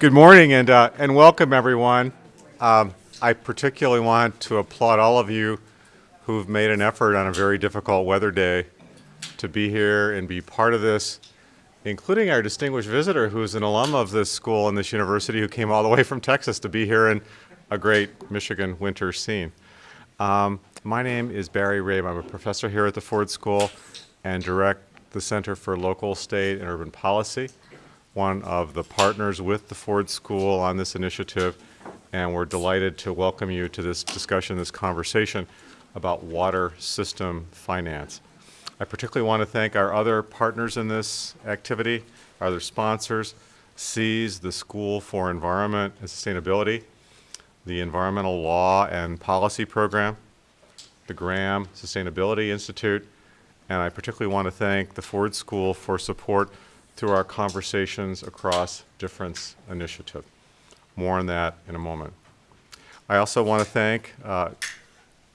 Good morning and, uh, and welcome everyone. Um, I particularly want to applaud all of you who've made an effort on a very difficult weather day to be here and be part of this, including our distinguished visitor who's an alum of this school and this university who came all the way from Texas to be here in a great Michigan winter scene. Um, my name is Barry Rabe. I'm a professor here at the Ford School and direct the Center for Local, State, and Urban Policy one of the partners with the Ford School on this initiative, and we're delighted to welcome you to this discussion, this conversation about water system finance. I particularly want to thank our other partners in this activity, our other sponsors, SEAS, the School for Environment and Sustainability, the Environmental Law and Policy Program, the Graham Sustainability Institute, and I particularly want to thank the Ford School for support through our Conversations Across Difference initiative. More on that in a moment. I also want to thank uh,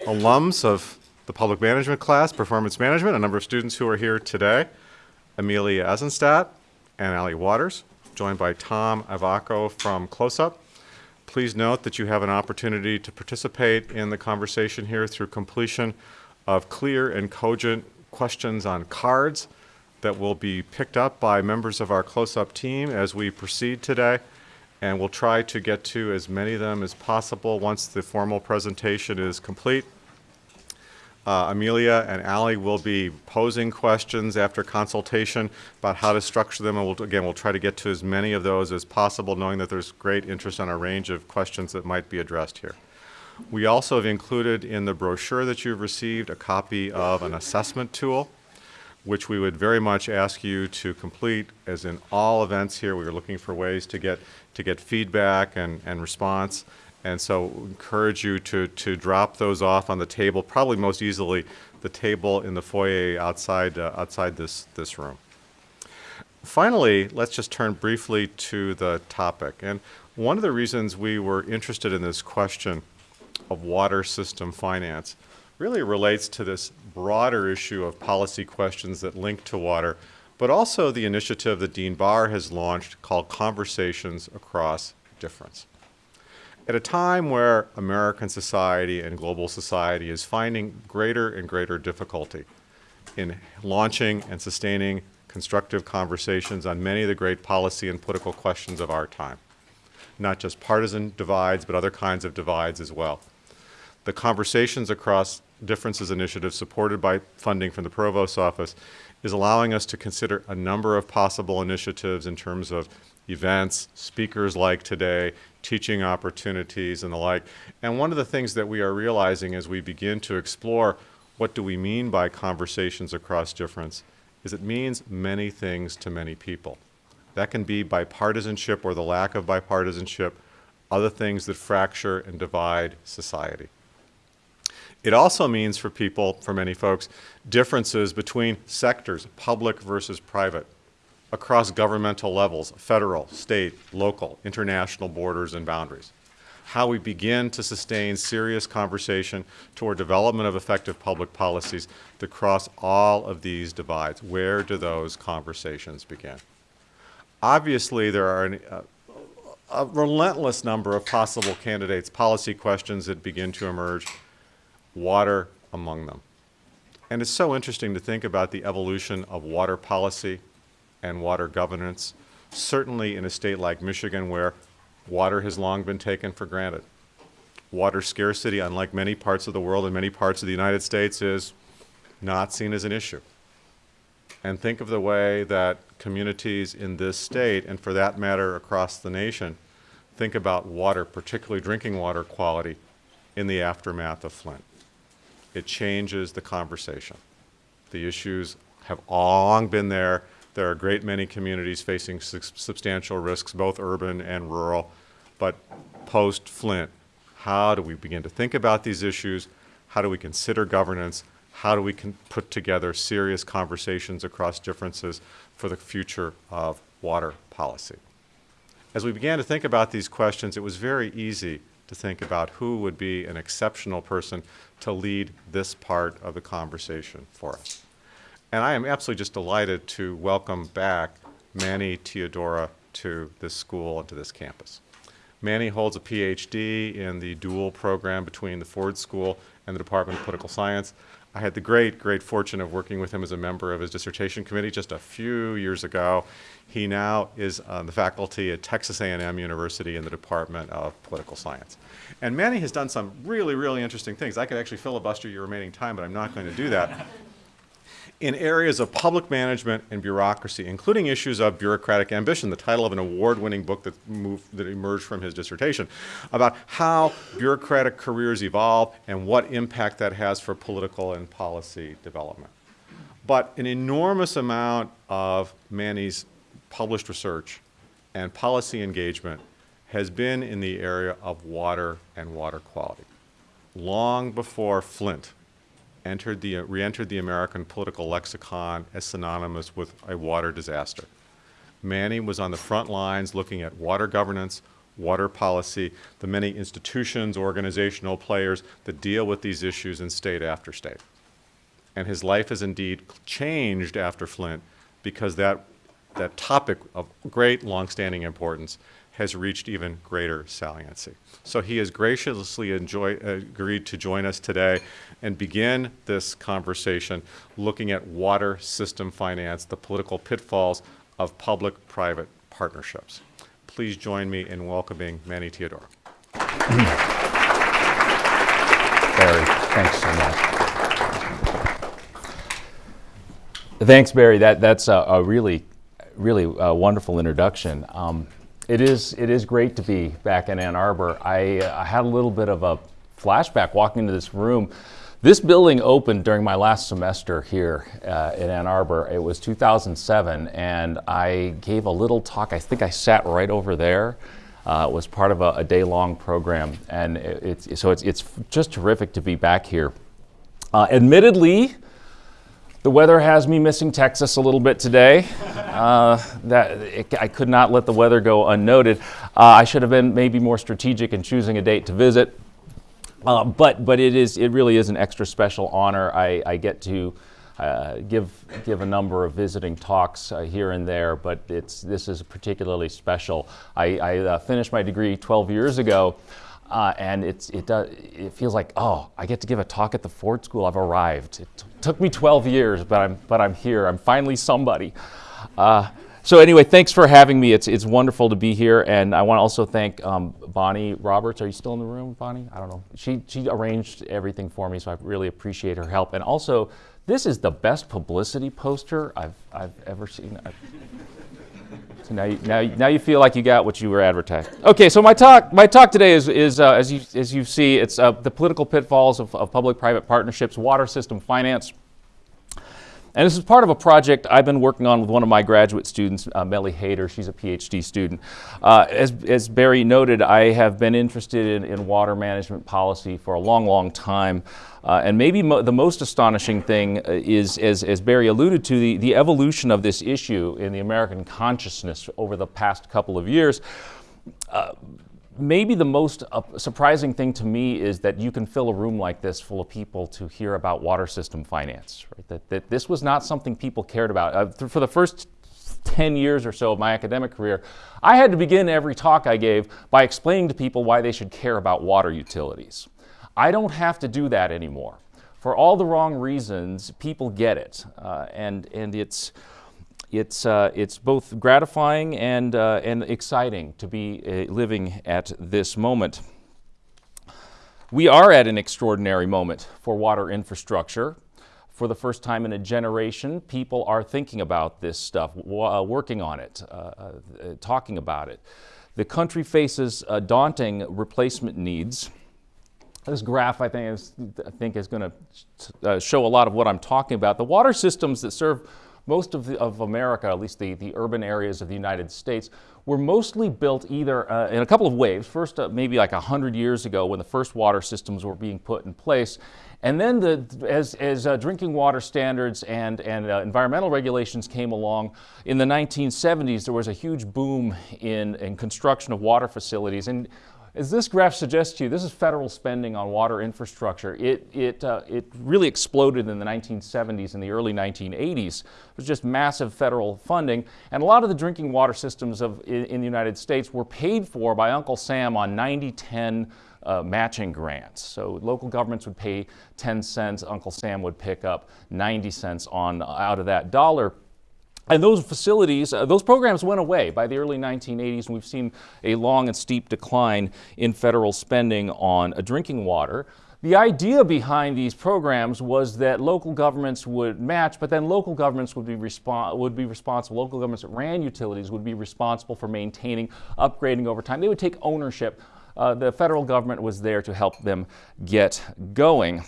alums of the public management class, performance management, a number of students who are here today, Amelia Eisenstadt and Ali Waters, joined by Tom Ivacko from CLOSUP. Please note that you have an opportunity to participate in the conversation here through completion of clear and cogent questions on cards that will be picked up by members of our CLOSUP team as we proceed today. And we'll try to get to as many of them as possible once the formal presentation is complete. Uh, Amelia and Ali will be posing questions after consultation about how to structure them. And we'll, again, we'll try to get to as many of those as possible, knowing that there's great interest on a range of questions that might be addressed here. We also have included in the brochure that you've received a copy of an assessment tool which we would very much ask you to complete. As in all events here, we are looking for ways to get, to get feedback and, and response. And so encourage you to, to drop those off on the table, probably most easily the table in the foyer outside, uh, outside this, this room. Finally, let's just turn briefly to the topic. And one of the reasons we were interested in this question of water system finance really relates to this broader issue of policy questions that link to water, but also the initiative that Dean Barr has launched called Conversations Across Difference. At a time where American society and global society is finding greater and greater difficulty in launching and sustaining constructive conversations on many of the great policy and political questions of our time, not just partisan divides, but other kinds of divides as well. The Conversations Across Differences initiative, supported by funding from the Provost's office, is allowing us to consider a number of possible initiatives in terms of events, speakers like today, teaching opportunities and the like. And one of the things that we are realizing as we begin to explore what do we mean by conversations across difference is it means many things to many people. That can be bipartisanship or the lack of bipartisanship, other things that fracture and divide society. It also means for people, for many folks, differences between sectors, public versus private, across governmental levels, federal, state, local, international borders and boundaries. How we begin to sustain serious conversation toward development of effective public policies that cross all of these divides. Where do those conversations begin? Obviously, there are an, uh, a relentless number of possible candidates, policy questions that begin to emerge water among them. And it's so interesting to think about the evolution of water policy and water governance, certainly in a state like Michigan where water has long been taken for granted. Water scarcity, unlike many parts of the world and many parts of the United States, is not seen as an issue. And think of the way that communities in this state, and for that matter across the nation, think about water, particularly drinking water quality, in the aftermath of Flint it changes the conversation. The issues have long been there. There are a great many communities facing su substantial risks, both urban and rural. But post-Flint, how do we begin to think about these issues? How do we consider governance? How do we put together serious conversations across differences for the future of water policy? As we began to think about these questions, it was very easy to think about who would be an exceptional person to lead this part of the conversation for us. And I am absolutely just delighted to welcome back Manny Teodoro to this school and to this campus. Manny holds a PhD in the dual program between the Ford School and the Department of Political Science. I had the great, great fortune of working with him as a member of his dissertation committee just a few years ago. He now is on the faculty at Texas A&M University in the Department of Political Science. And Manny has done some really, really interesting things. I could actually filibuster your remaining time, but I'm not going to do that in areas of public management and bureaucracy, including issues of bureaucratic ambition, the title of an award-winning book that, moved, that emerged from his dissertation, about how bureaucratic careers evolve and what impact that has for political and policy development. But an enormous amount of Manny's published research and policy engagement has been in the area of water and water quality. Long before Flint entered the, re-entered the American political lexicon as synonymous with a water disaster. Manny was on the front lines looking at water governance, water policy, the many institutions, organizational players that deal with these issues in state after state. And his life has indeed changed after Flint because that, that topic of great longstanding importance has reached even greater saliency. So he has graciously enjoy, uh, agreed to join us today and begin this conversation looking at water system finance, the political pitfalls of public-private partnerships. Please join me in welcoming Manny Teodoro. Barry, thanks so much. Thanks, Barry. That, that's a, a really, really uh, wonderful introduction. Um, it is, it is great to be back in Ann Arbor. I, uh, I had a little bit of a flashback walking into this room. This building opened during my last semester here uh, in Ann Arbor. It was 2007, and I gave a little talk. I think I sat right over there. Uh, it was part of a, a day-long program, and it, it's, so it's, it's just terrific to be back here. Uh, admittedly, the weather has me missing Texas a little bit today. Uh, that it, I could not let the weather go unnoted. Uh, I should have been maybe more strategic in choosing a date to visit. Uh, but but it is it really is an extra special honor. I, I get to uh, give give a number of visiting talks uh, here and there, but it's this is particularly special. I, I finished my degree 12 years ago. Uh, and it's, it, does, it feels like, oh, I get to give a talk at the Ford School. I've arrived. It took me 12 years, but I'm, but I'm here. I'm finally somebody. Uh, so anyway, thanks for having me. It's, it's wonderful to be here. And I want to also thank um, Bonnie Roberts. Are you still in the room, Bonnie? I don't know. She, she arranged everything for me, so I really appreciate her help. And also, this is the best publicity poster I've, I've ever seen. I've, so now you, now, now you feel like you got what you were advertised. Okay, so my talk, my talk today is, is uh, as, you, as you see, it's uh, the political pitfalls of, of public-private partnerships, water system finance. And this is part of a project I've been working on with one of my graduate students, uh, Melly Hader. She's a PhD student. Uh, as, as Barry noted, I have been interested in, in water management policy for a long, long time. Uh, and maybe mo the most astonishing thing uh, is, as, as Barry alluded to, the, the evolution of this issue in the American consciousness over the past couple of years. Uh, maybe the most uh, surprising thing to me is that you can fill a room like this full of people to hear about water system finance. Right? That, that this was not something people cared about. Uh, for the first 10 years or so of my academic career, I had to begin every talk I gave by explaining to people why they should care about water utilities. I don't have to do that anymore. For all the wrong reasons, people get it. Uh, and, and it's, it's, uh, it's both gratifying and, uh, and exciting to be uh, living at this moment. We are at an extraordinary moment for water infrastructure. For the first time in a generation, people are thinking about this stuff, uh, working on it, uh, talking about it. The country faces daunting replacement needs. This graph, I think, is, I think is going to uh, show a lot of what I'm talking about. The water systems that serve most of, the, of America, at least the, the urban areas of the United States, were mostly built either uh, in a couple of waves. First, uh, maybe like 100 years ago when the first water systems were being put in place. And then the, as, as uh, drinking water standards and, and uh, environmental regulations came along, in the 1970s there was a huge boom in, in construction of water facilities. And As this graph suggests to you, this is federal spending on water infrastructure. It, it, uh, it really exploded in the 1970s and the early 1980s. It was just massive federal funding. And a lot of the drinking water systems of, in, in the United States were paid for by Uncle Sam on 90-10 uh, matching grants. So local governments would pay 10 cents, Uncle Sam would pick up 90 cents on out of that dollar. And those facilities, uh, those programs went away by the early 1980s, and we've seen a long and steep decline in federal spending on uh, drinking water. The idea behind these programs was that local governments would match, but then local governments would be, would be responsible, local governments that ran utilities would be responsible for maintaining, upgrading over time. They would take ownership uh, the federal government was there to help them get going.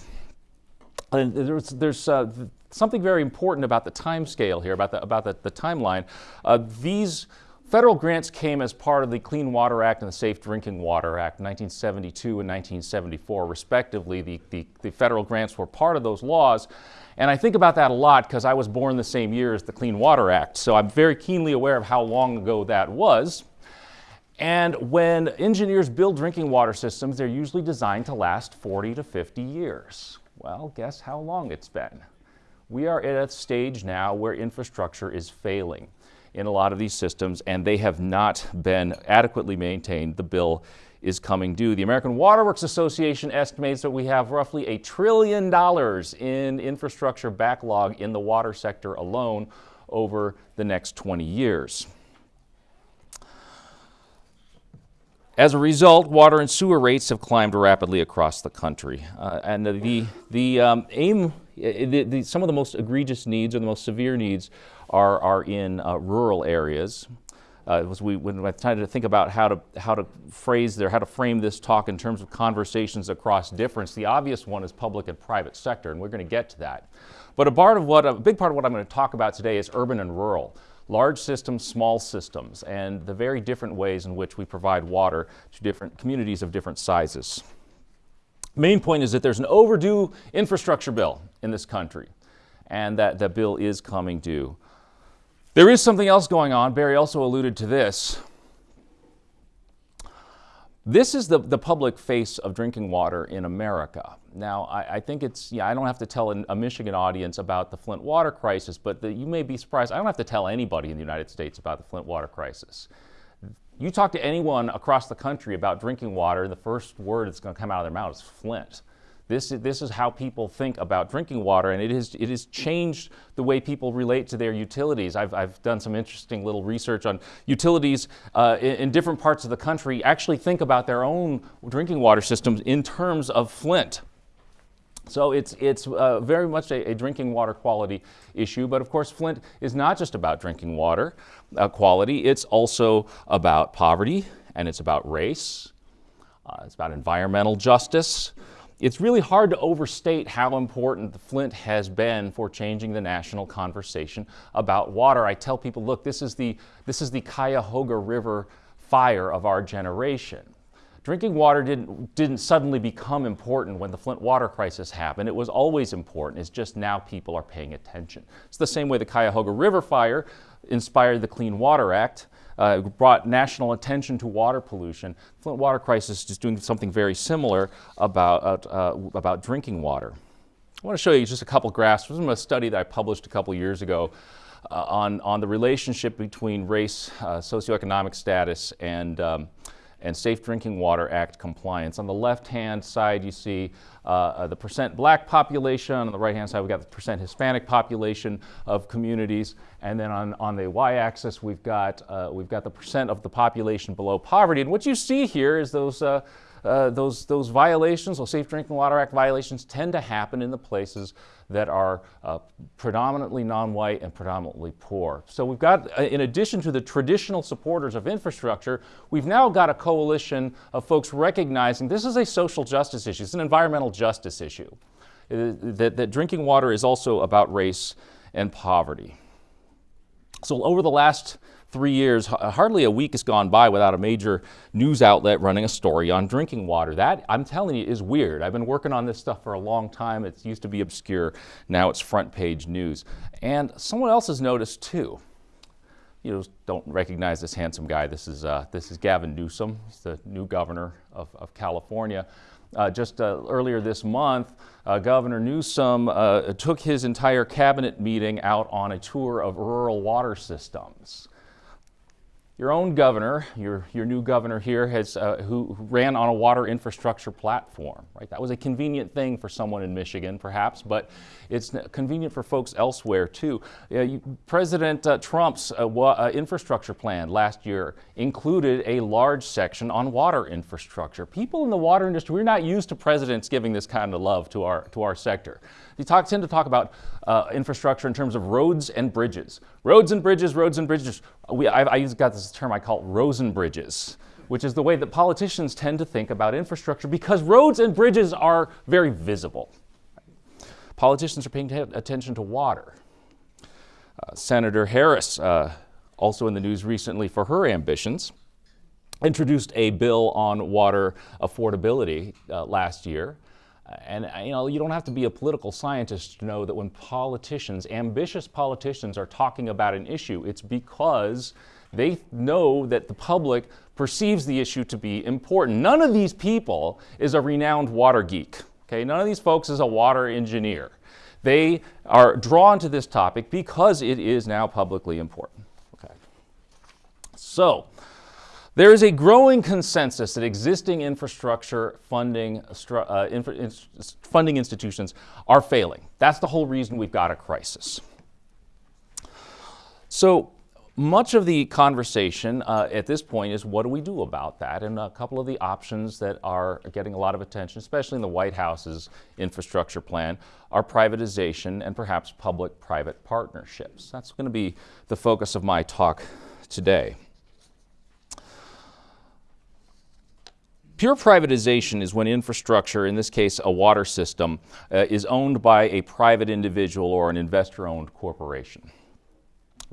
And there's, there's uh, something very important about the time scale here, about the, about the, the timeline. Uh, these federal grants came as part of the Clean Water Act and the Safe Drinking Water Act, 1972 and 1974, respectively. The, the, the federal grants were part of those laws. And I think about that a lot because I was born the same year as the Clean Water Act. So I'm very keenly aware of how long ago that was. And when engineers build drinking water systems, they're usually designed to last 40 to 50 years. Well, guess how long it's been? We are at a stage now where infrastructure is failing in a lot of these systems and they have not been adequately maintained. The bill is coming due. The American Water Works Association estimates that we have roughly a trillion dollars in infrastructure backlog in the water sector alone over the next 20 years. As a result, water and sewer rates have climbed rapidly across the country. Uh, and the, the um, aim, the, the, some of the most egregious needs or the most severe needs are, are in uh, rural areas. Uh, was we, when I tried to think about how to, how to phrase there, how to frame this talk in terms of conversations across difference, the obvious one is public and private sector, and we're going to get to that. But a part of what, a big part of what I'm going to talk about today is urban and rural large systems, small systems, and the very different ways in which we provide water to different communities of different sizes. Main point is that there's an overdue infrastructure bill in this country, and that the bill is coming due. There is something else going on. Barry also alluded to this. This is the, the public face of drinking water in America. Now, I, I think it's, yeah, I don't have to tell a, a Michigan audience about the Flint water crisis, but the, you may be surprised. I don't have to tell anybody in the United States about the Flint water crisis. You talk to anyone across the country about drinking water, the first word that's going to come out of their mouth is Flint. This is, this is how people think about drinking water, and it, is, it has changed the way people relate to their utilities. I've, I've done some interesting little research on utilities uh, in, in, different parts of the country actually think about their own drinking water systems in terms of Flint. So it's, it's uh, very much a, a, drinking water quality issue, but of course Flint is not just about drinking water uh, quality, it's also about poverty, and it's about race, uh, it's about environmental justice, it's really hard to overstate how important the Flint has been for changing the national conversation about water. I tell people, look, this is the, this is the Cuyahoga River fire of our generation. Drinking water didn't, didn't suddenly become important when the Flint water crisis happened. It was always important. It's just now people are paying attention. It's the same way the Cuyahoga River fire inspired the Clean Water Act uh, brought national attention to water pollution. Flint water crisis is doing something very similar about, uh, about drinking water. I want to show you just a couple graphs from a study that I published a couple years ago uh, on, on the relationship between race, uh, socioeconomic status, and um, and Safe Drinking Water Act compliance. On the left-hand side, you see uh, uh, the percent black population. On the right-hand side, we've got the percent Hispanic population of communities. And then on, on the y-axis, we've got, uh, we've got the percent of the population below poverty. And what you see here is those uh, uh, those, those violations, those Safe Drinking Water Act violations, tend to happen in the places that are uh, predominantly non-white and predominantly poor. So we've got, uh, in addition to the traditional supporters of infrastructure, we've now got a coalition of folks recognizing this is a social justice issue, it's an environmental justice issue. Uh, that, that drinking water is also about race and poverty. So over the last three years, hardly a week has gone by without a major news outlet running a story on drinking water. That, I'm telling you, is weird. I've been working on this stuff for a long time. It used to be obscure. Now it's front page news. And someone else has noticed too. you don't recognize this handsome guy. This is, uh, this is Gavin Newsom. He's the new governor of, of California. Uh, just uh, earlier this month, uh, Governor Newsom uh, took his entire cabinet meeting out on a tour of rural water systems. Your own governor, your, your new governor here, has, uh, who, ran on a water infrastructure platform, right? That was a convenient thing for someone in Michigan, perhaps, but it's convenient for folks elsewhere too. Uh, you, President uh, Trump's uh, uh, infrastructure plan last year included a large section on water infrastructure. People in the water industry, we're not used to presidents giving this kind of love to our, to our sector. You talk, tend to talk about uh, infrastructure in terms of roads and bridges. Roads and bridges, roads and bridges. We, I, I got this term I call Rosen bridges, which is the way that politicians tend to think about infrastructure because roads and bridges are very visible. Politicians are paying attention to water. Uh, Senator Harris, uh, also in the news recently for her ambitions, introduced a bill on water affordability uh, last year. And uh, you know, you don't have to be a political scientist to know that when politicians, ambitious politicians, are talking about an issue, it's because they know that the public perceives the issue to be important. None of these people is a renowned water geek. Okay, none of these folks is a water engineer. They are drawn to this topic because it is now publicly important. Okay. So, there is a growing consensus that existing infrastructure funding, uh, infra, in, funding institutions are failing. That's the whole reason we've got a crisis. So much of the conversation uh, at this point is what do we do about that? And a couple of the options that are getting a lot of attention, especially in the White House's infrastructure plan, are privatization and perhaps public-private partnerships. That's going to be the focus of my talk today. Pure privatization is when infrastructure, in this case a water system, uh, is owned by a private individual or an investor-owned corporation.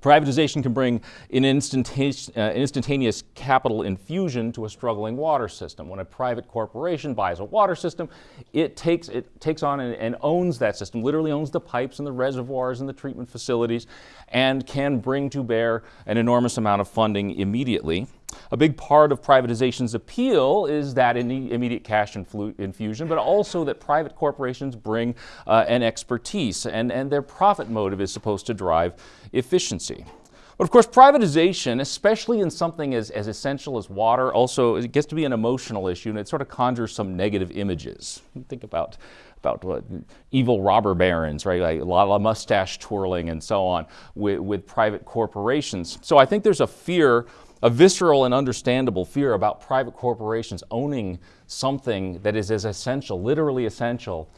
Privatization can bring an instantaneous, uh, instantaneous, capital infusion to a struggling water system. When a private corporation buys a water system, it takes, it takes on and, and, owns that system, literally owns the pipes and the reservoirs and the treatment facilities, and can bring to bear an enormous amount of funding immediately. A big part of privatization's appeal is that immediate cash infusion, but also that private corporations bring uh, an expertise, and, and their profit motive is supposed to drive efficiency. But of course, privatization, especially in something as, as essential as water, also it gets to be an emotional issue and it sort of conjures some negative images. Think about, about what, evil robber barons, right? Like a lot of mustache twirling and so on with, with private corporations. So I think there's a fear a visceral and understandable fear about private corporations owning something that is as essential, literally essential,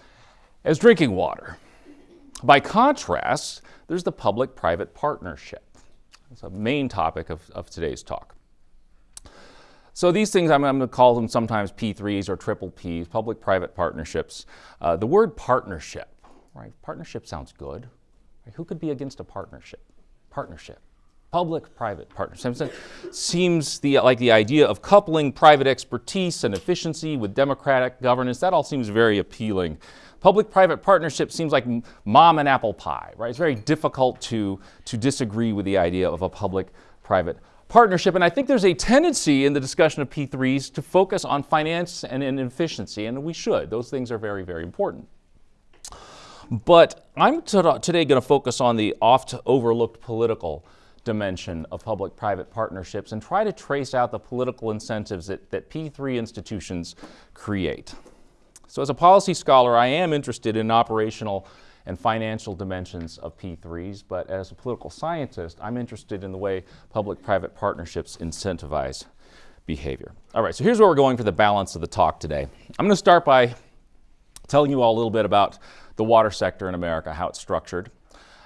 as drinking water. By contrast, there's the public-private partnership. It's a main topic of, of today's talk. So these things, I'm, I'm, going to call them sometimes P3s or triple Ps, public-private partnerships. Uh, the word partnership, right? Partnership sounds good. Right? Who could be against a partnership? Partnership. Public-private partnership seems the, like the idea of coupling private expertise and efficiency with democratic governance. That all seems very appealing. Public-private partnership seems like mom and apple pie, right? It's very difficult to, to disagree with the idea of a public-private partnership. And I think there's a tendency in the discussion of P3s to focus on finance and, and efficiency, and we should. Those things are very, very important. But I'm today going to focus on the oft overlooked political dimension of public-private partnerships and try to trace out the political incentives that, that P3 institutions create. So as a policy scholar, I am interested in operational and financial dimensions of P3s, but as a political scientist, I'm interested in the way public-private partnerships incentivize behavior. All right, so here's where we're going for the balance of the talk today. I'm going to start by telling you all a little bit about the water sector in America, how it's structured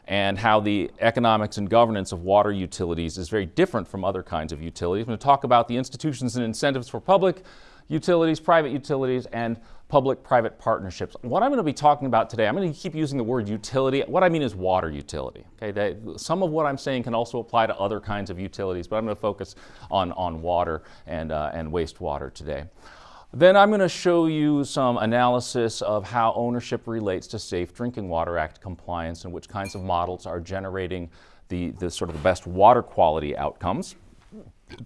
and how the economics and governance of water utilities is very different from other kinds of utilities. I'm going to talk about the institutions and incentives for public utilities, private utilities, and public-private partnerships. What I'm going to be talking about today, I'm going to keep using the word utility. What I mean is water utility. Okay, that, some of what I'm saying can also apply to other kinds of utilities, but I'm going to focus on, on water and, uh, and wastewater today. Then I'm going to show you some analysis of how ownership relates to Safe Drinking Water Act compliance and which kinds of models are generating the, the sort of the best water quality outcomes.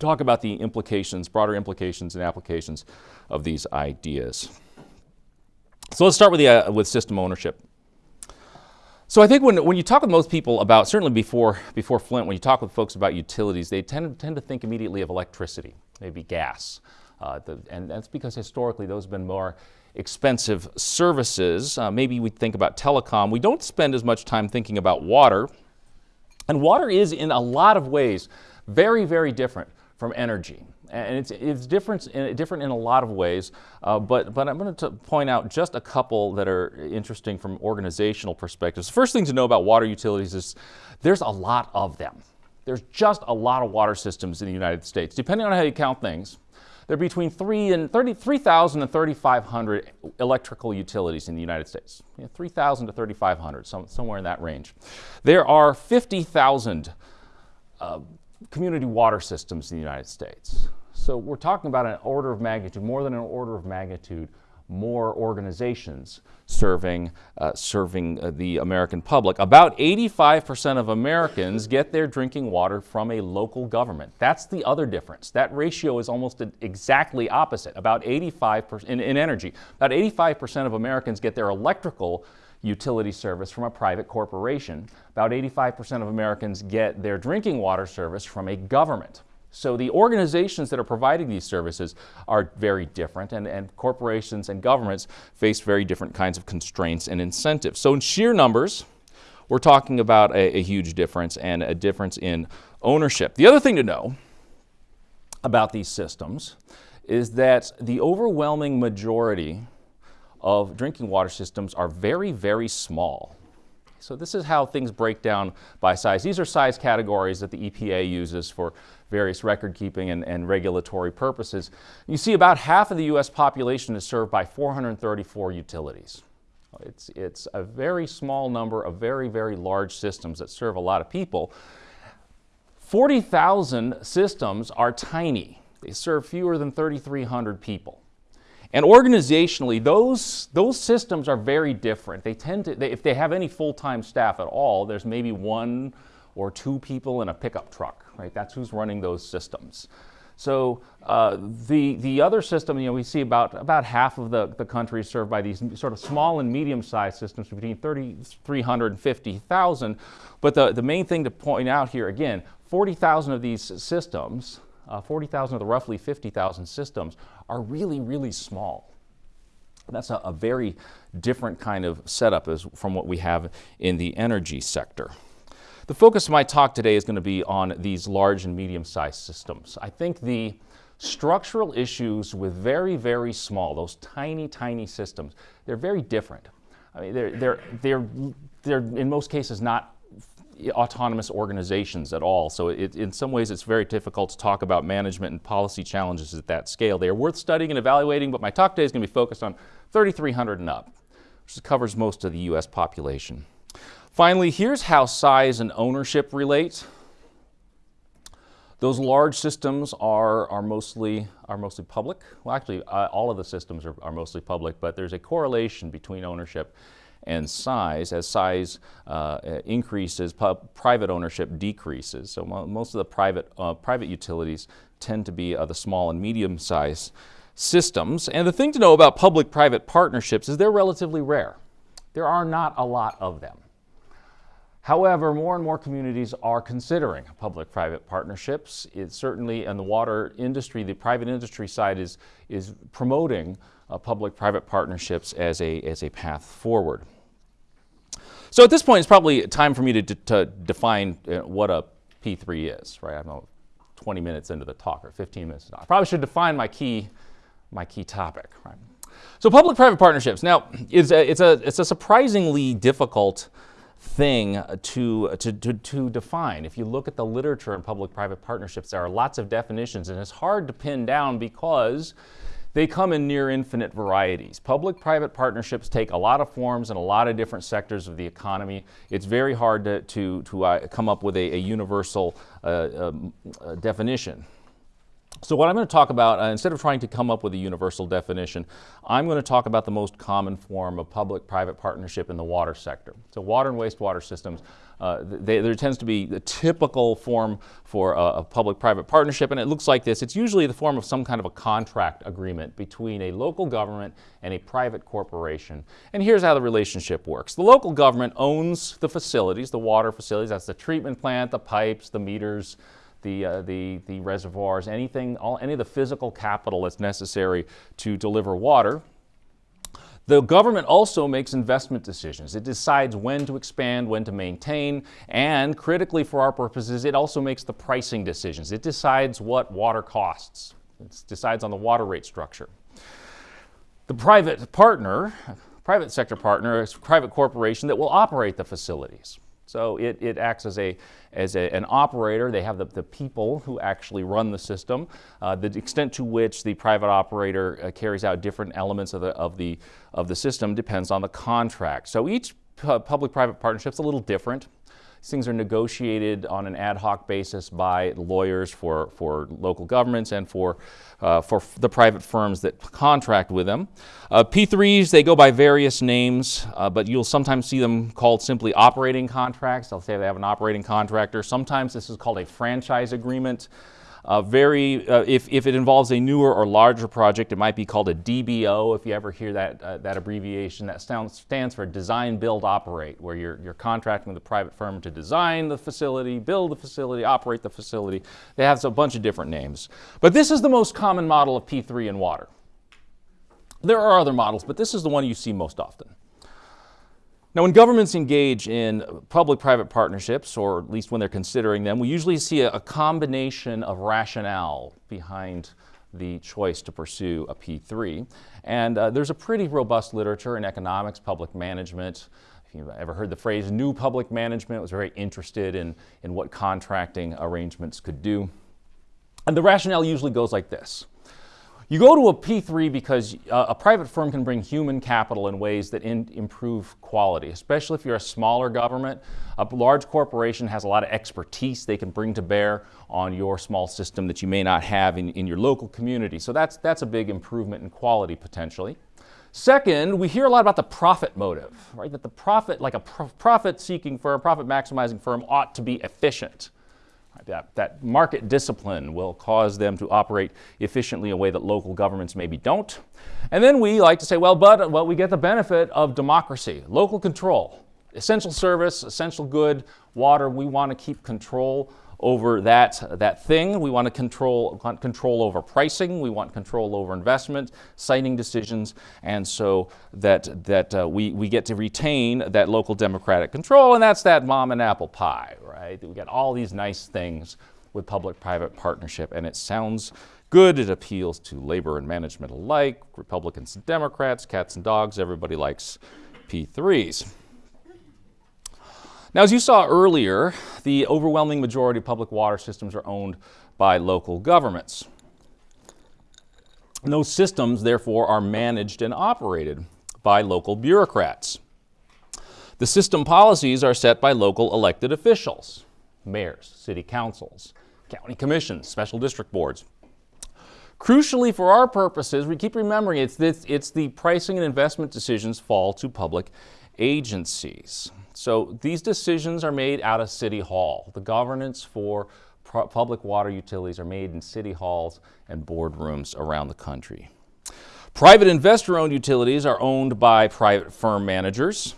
Talk about the implications, broader implications and applications of these ideas. So let's start with, the, uh, with system ownership. So I think when, when you talk with most people about, certainly before, before Flint, when you talk with folks about utilities, they tend, tend to think immediately of electricity, maybe gas. Uh, the, and that's because historically those have been more expensive services. Uh, maybe we think about telecom. We don't spend as much time thinking about water. And water is, in a lot of ways, very, very different from energy and it's, it's different, in, different in a lot of ways, uh, but, but I'm going to point out just a couple that are interesting from organizational perspectives. The first thing to know about water utilities is there's a lot of them. There's just a lot of water systems in the United States. Depending on how you count things, there are between 3 and 3,000 and 3,500 electrical utilities in the United States. You know, 3,000 to 3,500, some, somewhere in that range. There are 50,000 uh, community water systems in the United States. So we're talking about an order of magnitude, more than an order of magnitude, more organizations serving, uh, serving uh, the American public. About 85% of Americans get their drinking water from a local government. That's the other difference. That ratio is almost exactly opposite. About 85% in, in energy, about 85% of Americans get their electrical utility service from a private corporation. About 85% of Americans get their drinking water service from a government. So the organizations that are providing these services are very different, and, and corporations and governments face very different kinds of constraints and incentives. So in sheer numbers, we're talking about a, a huge difference and a difference in ownership. The other thing to know about these systems is that the overwhelming majority of drinking water systems are very, very small. So this is how things break down by size. These are size categories that the EPA uses for various record keeping and, and regulatory purposes. You see about half of the U.S. population is served by 434 utilities. It's, it's a very small number of very, very large systems that serve a lot of people. 40,000 systems are tiny. They serve fewer than 3,300 people. And organizationally, those, those systems are very different. They tend to, they, if they have any full-time staff at all, there's maybe one or two people in a pickup truck, right? That's who's running those systems. So uh, the, the other system, you know, we see about, about half of the, the country is served by these sort of small and medium-sized systems between 3,300 and 50,000. But the, the main thing to point out here, again, 40,000 of these systems uh, 40,000 of the roughly 50,000 systems are really, really small. That's a, a, very different kind of setup as, from what we have in the energy sector. The focus of my talk today is going to be on these large and medium-sized systems. I think the structural issues with very, very small, those tiny, tiny systems, they're very different. I mean, they're, they're, they're, they're in most cases not autonomous organizations at all. So it, in some ways it's very difficult to talk about management and policy challenges at that scale. They are worth studying and evaluating, but my talk today is going to be focused on 3,300 and up, which covers most of the U.S. population. Finally, here's how size and ownership relate. Those large systems are, are, mostly, are mostly public. Well, actually, uh, all of the systems are, are mostly public, but there's a correlation between ownership and size. As size uh, increases, private ownership decreases. So most of the private, uh, private utilities tend to be uh, the small and medium-sized systems. And the thing to know about public-private partnerships is they're relatively rare. There are not a lot of them. However, more and more communities are considering public-private partnerships. It's certainly in the water industry, the private industry side is, is promoting uh, public-private partnerships as a, as a path forward. So at this point, it's probably time for me to, to define uh, what a P3 is, right? I'm 20 minutes into the talk or 15 minutes. I probably should define my key, my key topic, right? So public-private partnerships. Now, it's a, it's, a, it's a surprisingly difficult thing to, to, to, to, define. If you look at the literature on public-private partnerships, there are lots of definitions, and it's hard to pin down because they come in near infinite varieties. Public-private partnerships take a lot of forms in a lot of different sectors of the economy. It's very hard to, to, to uh, come up with a, a universal uh, um, uh, definition. So what I'm going to talk about, uh, instead of trying to come up with a universal definition, I'm going to talk about the most common form of public-private partnership in the water sector. So water and wastewater systems, uh, they, there tends to be the typical form for a, a public-private partnership, and it looks like this. It's usually the form of some kind of a contract agreement between a local government and a private corporation. And here's how the relationship works. The local government owns the facilities, the water facilities, that's the treatment plant, the pipes, the meters, the, uh, the, the reservoirs, anything, all, any of the physical capital that's necessary to deliver water. The government also makes investment decisions. It decides when to expand, when to maintain, and critically for our purposes, it also makes the pricing decisions. It decides what water costs. It decides on the water rate structure. The private partner, private sector partner, is a private corporation that will operate the facilities. So it, it acts as, a, as a, an operator. They have the, the people who actually run the system. Uh, the extent to which the private operator uh, carries out different elements of the, of, the, of the system depends on the contract. So each public-private partnership is a little different. These things are negotiated on an ad hoc basis by lawyers for, for local governments and for, uh, for the private firms that contract with them. Uh, P3s, they go by various names, uh, but you'll sometimes see them called simply operating contracts. They'll say they have an operating contractor. Sometimes this is called a franchise agreement. Uh, very, uh, if, if it involves a newer or larger project, it might be called a DBO, if you ever hear that, uh, that abbreviation. That sounds, stands for Design, Build, Operate, where you're, you're contracting with a private firm to design the facility, build the facility, operate the facility. They have a bunch of different names. But this is the most common model of P3 in water. There are other models, but this is the one you see most often. Now, when governments engage in public-private partnerships, or at least when they're considering them, we usually see a, combination of rationale behind the choice to pursue a P3. And uh, there's a pretty robust literature in economics, public management. If you've ever heard the phrase new public management, was very interested in, in what contracting arrangements could do. And the rationale usually goes like this. You go to a P3 because uh, a private firm can bring human capital in ways that in, improve quality, especially if you're a smaller government. A large corporation has a lot of expertise they can bring to bear on your small system that you may not have in, in your local community. So that's, that's a big improvement in quality potentially. Second, we hear a lot about the profit motive, right? That the profit, like a profit-seeking firm, profit-maximizing firm ought to be efficient. That, that market discipline will cause them to operate efficiently in a way that local governments maybe don't. And then we like to say, well, but well, we get the benefit of democracy, local control, essential service, essential good, water. We want to keep control over that, that thing. We want to control, want control over pricing. We want control over investment, siting decisions, and so that, that uh, we, we get to retain that local democratic control, and that's that mom and apple pie, right? We get all these nice things with public-private partnership, and it sounds good. It appeals to labor and management alike, Republicans and Democrats, cats and dogs, everybody likes P3s. Now, as you saw earlier, the overwhelming majority of public water systems are owned by local governments. those systems, therefore, are managed and operated by local bureaucrats. The system policies are set by local elected officials, mayors, city councils, county commissions, special district boards. Crucially for our purposes, we keep remembering it's, it's the pricing and investment decisions fall to public agencies. So these decisions are made out of City Hall. The governance for public water utilities are made in city halls and boardrooms around the country. Private investor-owned utilities are owned by private firm managers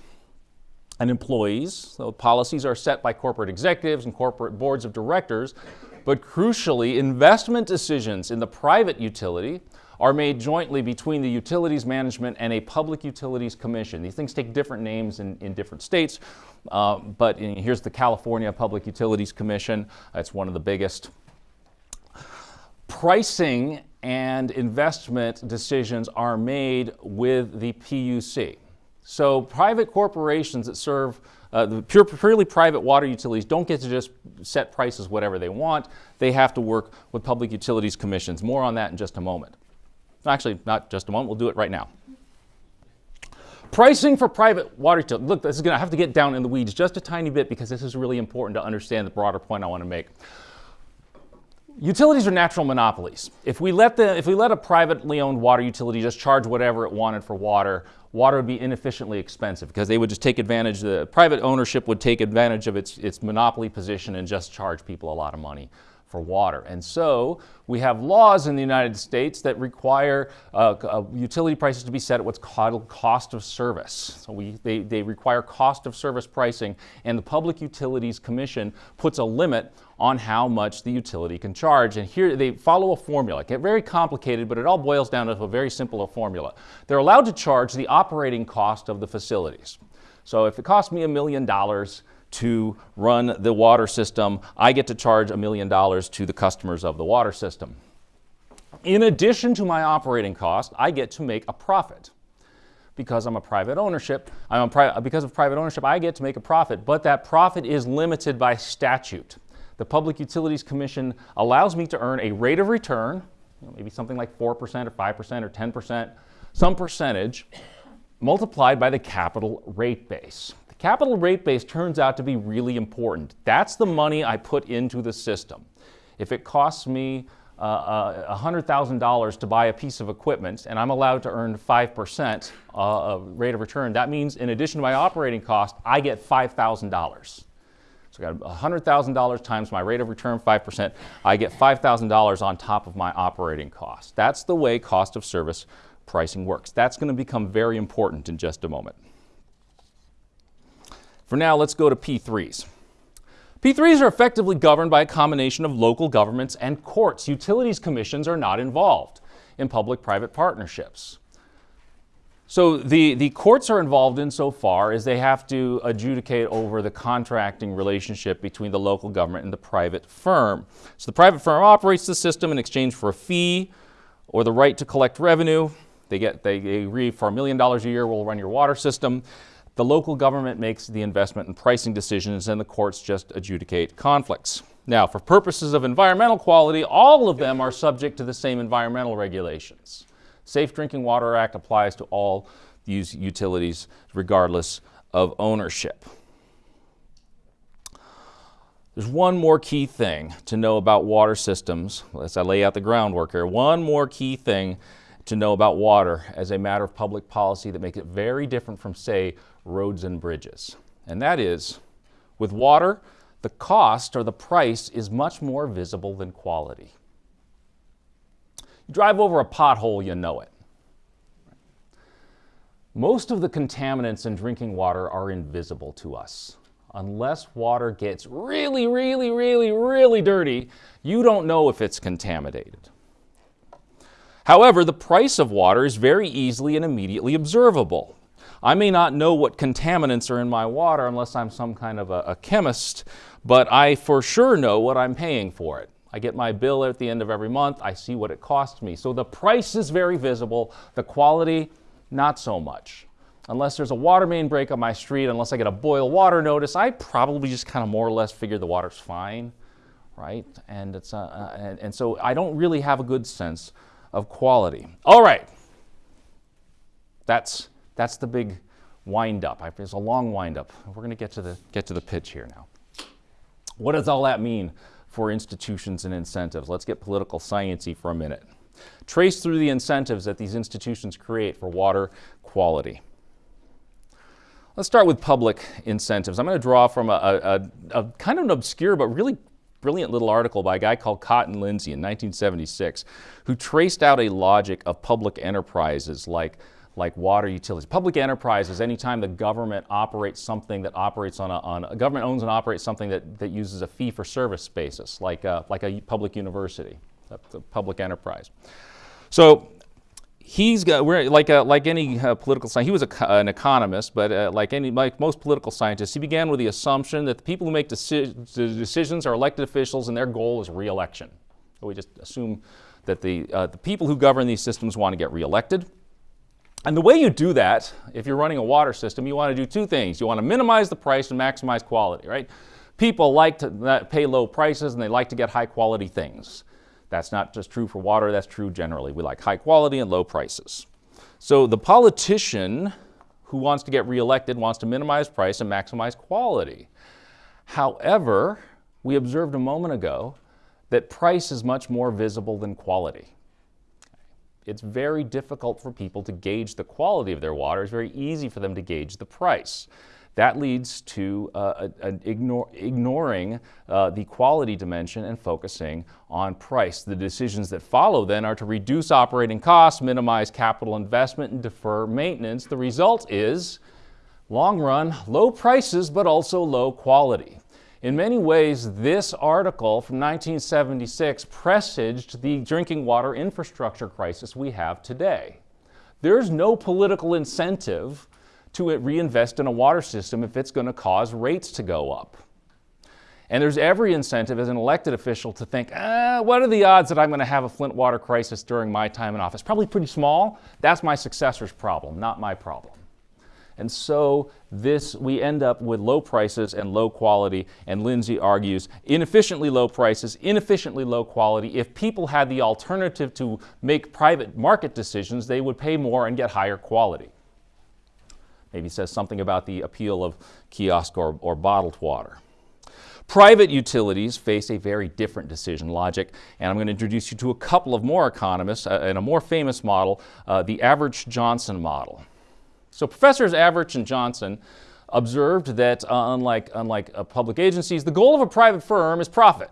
and employees. So policies are set by corporate executives and corporate boards of directors, but crucially, investment decisions in the private utility are made jointly between the Utilities Management and a Public Utilities Commission. These things take different names in, in different states, uh, but in, here's the California Public Utilities Commission. It's one of the biggest. Pricing and investment decisions are made with the PUC. So private corporations that serve uh, the pure, purely private water utilities don't get to just set prices whatever they want. They have to work with public utilities commissions. More on that in just a moment. Actually, not just a moment, we'll do it right now. Pricing for private water utilities. Look, this is going to have to get down in the weeds just a tiny bit because this is really important to understand the broader point I want to make. Utilities are natural monopolies. If we let the if we let a privately owned water utility just charge whatever it wanted for water, water would be inefficiently expensive because they would just take advantage the private ownership would take advantage of its its monopoly position and just charge people a lot of money for water. And so we have laws in the United States that require uh, uh, utility prices to be set at what's called cost of service. So we, they, they require cost of service pricing, and the Public Utilities Commission puts a limit on how much the utility can charge. And here they follow a formula. It get very complicated, but it all boils down to a very simple formula. They're allowed to charge the operating cost of the facilities. So if it costs me a million dollars, to run the water system, I get to charge a million dollars to the customers of the water system. In addition to my operating cost, I get to make a profit. Because I'm a private ownership, I'm a pri because of private ownership, I get to make a profit, but that profit is limited by statute. The Public Utilities Commission allows me to earn a rate of return, you know, maybe something like 4% or 5% or 10%, some percentage, multiplied by the capital rate base. Capital rate base turns out to be really important. That's the money I put into the system. If it costs me uh, $100,000 uh, to buy a piece of equipment and I'm allowed to earn 5% uh, rate of return, that means in addition to my operating cost, I get $5,000. So I got $100,000 times my rate of return, 5%. I get $5,000 on top of my operating cost. That's the way cost of service pricing works. That's going to become very important in just a moment. For now, let's go to P3s. P3s are effectively governed by a combination of local governments and courts. Utilities commissions are not involved in public-private partnerships. So the, the courts are involved insofar as they have to adjudicate over the contracting relationship between the local government and the private firm. So the private firm operates the system in exchange for a fee or the right to collect revenue. They get they agree for a million dollars a year we'll run your water system. The local government makes the investment and pricing decisions and the courts just adjudicate conflicts. Now, for purposes of environmental quality, all of them are subject to the same environmental regulations. Safe Drinking Water Act applies to all these utilities regardless of ownership. There's one more key thing to know about water systems, as I lay out the groundwork here, one more key thing to know about water as a matter of public policy that makes it very different from, say, roads and bridges. And that is, with water, the cost or the price is much more visible than quality. You drive over a pothole, you know it. Most of the contaminants in drinking water are invisible to us. Unless water gets really, really, really, really dirty, you don't know if it's contaminated. However, the price of water is very easily and immediately observable. I may not know what contaminants are in my water unless I'm some kind of a, a chemist, but I for sure know what I'm paying for it. I get my bill at the end of every month. I see what it costs me. So the price is very visible. The quality, not so much. Unless there's a water main break on my street, unless I get a boil water notice, I probably just kind of more or less figure the water's fine, right? And, it's, uh, uh, and, and so I don't really have a good sense of quality. All right. That's, that's the big wind up. It's a long wind up. We're going to get to the get to the pitch here now. What does all that mean for institutions and incentives? Let's get political sciency for a minute. Trace through the incentives that these institutions create for water quality. Let's start with public incentives. I'm going to draw from a, a, a kind of an obscure but really brilliant little article by a guy called Cotton Lindsay in 1976 who traced out a logic of public enterprises like like water utilities. Public enterprise is anytime the government operates something that operates on a, on a government owns and operates something that, that uses a fee for service basis, like a, like a public university, a, a public enterprise. So he's got, we're, like, a, like any uh, political scientist, he was a, an economist, but uh, like, any, like most political scientists, he began with the assumption that the people who make deci decisions are elected officials and their goal is reelection. So we just assume that the, uh, the people who govern these systems want to get reelected. And the way you do that, if you're running a water system, you want to do two things. You want to minimize the price and maximize quality, right? People like to pay low prices and they like to get high quality things. That's not just true for water, that's true generally. We like high quality and low prices. So the politician who wants to get reelected wants to minimize price and maximize quality. However, we observed a moment ago that price is much more visible than quality. It's very difficult for people to gauge the quality of their water. It's very easy for them to gauge the price. That leads to uh, ignore, ignoring uh, the quality dimension and focusing on price. The decisions that follow then are to reduce operating costs, minimize capital investment, and defer maintenance. The result is long run, low prices, but also low quality. In many ways, this article from 1976 presaged the drinking water infrastructure crisis we have today. There's no political incentive to reinvest in a water system if it's going to cause rates to go up. And there's every incentive as an elected official to think, ah, what are the odds that I'm going to have a Flint water crisis during my time in office? Probably pretty small. That's my successor's problem, not my problem. And so this, we end up with low prices and low quality, and Lindsay argues inefficiently low prices, inefficiently low quality. If people had the alternative to make private market decisions, they would pay more and get higher quality. Maybe says something about the appeal of kiosk or, or bottled water. Private utilities face a very different decision logic, and I'm going to introduce you to a couple of more economists uh, and a more famous model, uh, the Averch-Johnson model. So professors Averch and Johnson observed that uh, unlike, unlike uh, public agencies, the goal of a private firm is profit,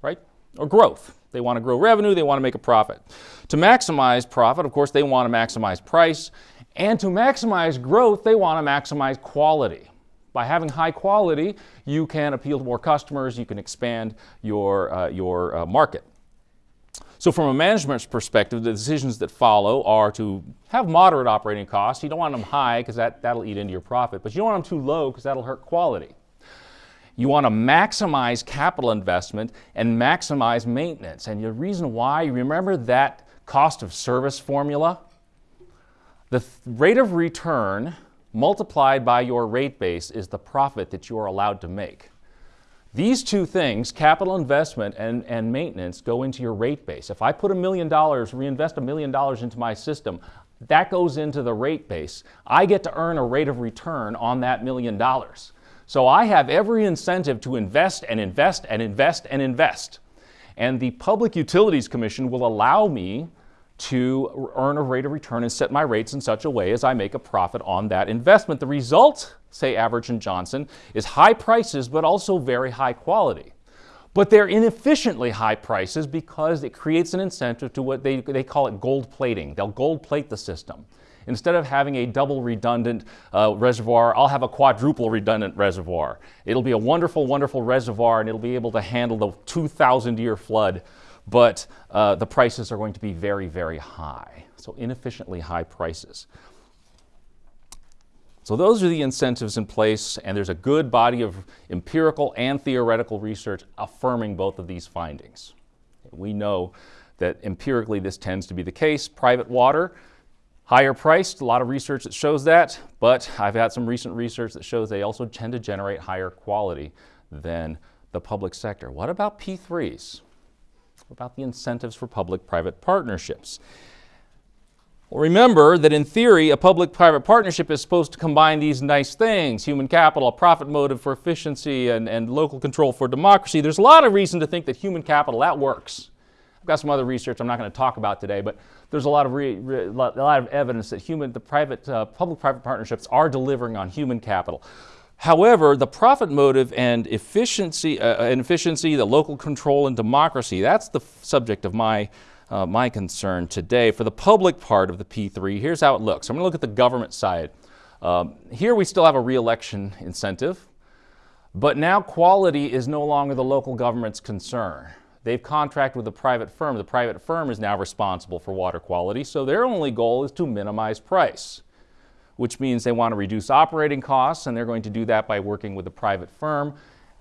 right? Or growth. They want to grow revenue, they want to make a profit. To maximize profit, of course, they want to maximize price. And to maximize growth, they want to maximize quality. By having high quality, you can appeal to more customers, you can expand your, uh, your uh, market. So from a management's perspective, the decisions that follow are to have moderate operating costs. You don't want them high because that, that'll eat into your profit, but you don't want them too low because that'll hurt quality. You want to maximize capital investment and maximize maintenance. And the reason why, remember that cost of service formula? The th rate of return multiplied by your rate base is the profit that you are allowed to make. These two things, capital investment and, and maintenance, go into your rate base. If I put a million dollars, reinvest a million dollars into my system, that goes into the rate base. I get to earn a rate of return on that million dollars. So I have every incentive to invest and invest and invest and invest. And the Public Utilities Commission will allow me to earn a rate of return and set my rates in such a way as I make a profit on that investment. The result say Averch and Johnson, is high prices but also very high quality. But they're inefficiently high prices because it creates an incentive to what they, they call it gold plating. They'll gold plate the system. Instead of having a double redundant uh, reservoir, I'll have a quadruple redundant reservoir. It'll be a wonderful, wonderful reservoir and it'll be able to handle the 2,000 year flood, but uh, the prices are going to be very, very high. So inefficiently high prices. So those are the incentives in place, and there's a good body of empirical and theoretical research affirming both of these findings. We know that empirically this tends to be the case. Private water, higher priced, a lot of research that shows that, but I've had some recent research that shows they also tend to generate higher quality than the public sector. What about P3s? About the incentives for public-private partnerships? Well, remember that in theory, a public-private partnership is supposed to combine these nice things, human capital, a profit motive for efficiency, and, and local control for democracy. There's a lot of reason to think that human capital, that works. I've got some other research I'm not going to talk about today, but there's a lot of, re, re, a lot of evidence that human, the private, uh, public-private partnerships are delivering on human capital. However, the profit motive and efficiency, uh, and efficiency, the local control and democracy, that's the subject of my uh, my concern today. For the public part of the P3, here's how it looks. I'm going to look at the government side. Um, here we still have a reelection incentive, but now quality is no longer the local government's concern. They've contracted with a private firm. The private firm is now responsible for water quality, so their only goal is to minimize price, which means they want to reduce operating costs, and they're going to do that by working with a private firm.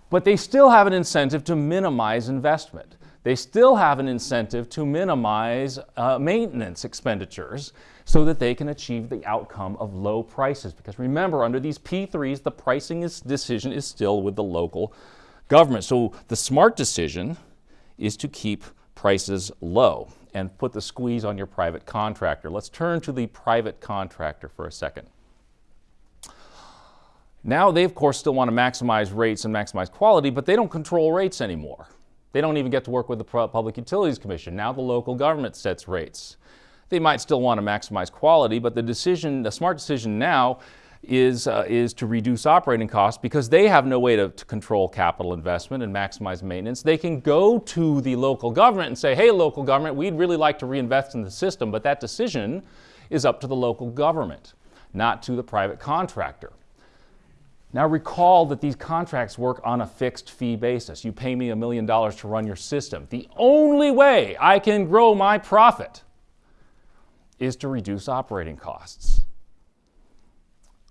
But they still have an incentive to minimize investment they still have an incentive to minimize uh, maintenance expenditures so that they can achieve the outcome of low prices. Because remember, under these P3s, the pricing is, decision is still with the local government. So the smart decision is to keep prices low and put the squeeze on your private contractor. Let's turn to the private contractor for a second. Now they, of course, still want to maximize rates and maximize quality, but they don't control rates anymore. They don't even get to work with the Public Utilities Commission. Now the local government sets rates. They might still want to maximize quality, but the decision, the smart decision now is, uh, is to reduce operating costs because they have no way to, to, control capital investment and maximize maintenance. They can go to the local government and say, hey, local government, we'd really like to reinvest in the system, but that decision is up to the local government, not to the private contractor. Now recall that these contracts work on a fixed fee basis. You pay me a million dollars to run your system. The only way I can grow my profit is to reduce operating costs.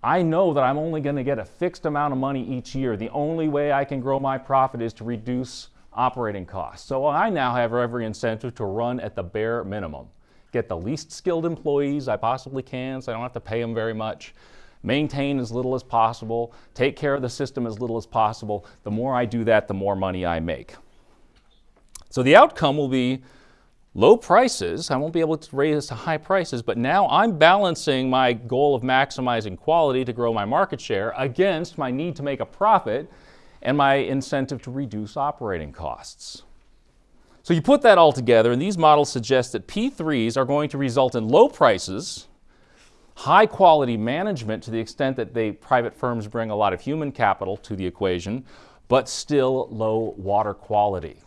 I know that I'm only going to get a fixed amount of money each year. The only way I can grow my profit is to reduce operating costs. So I now have every incentive to run at the bare minimum. Get the least skilled employees I possibly can so I don't have to pay them very much. Maintain as little as possible. Take care of the system as little as possible. The more I do that, the more money I make. So the outcome will be low prices. I won't be able to raise to high prices, but now I'm balancing my goal of maximizing quality to grow my market share against my need to make a profit and my incentive to reduce operating costs. So you put that all together, and these models suggest that P3s are going to result in low prices, high quality management to the extent that they private firms bring a lot of human capital to the equation, but still low water quality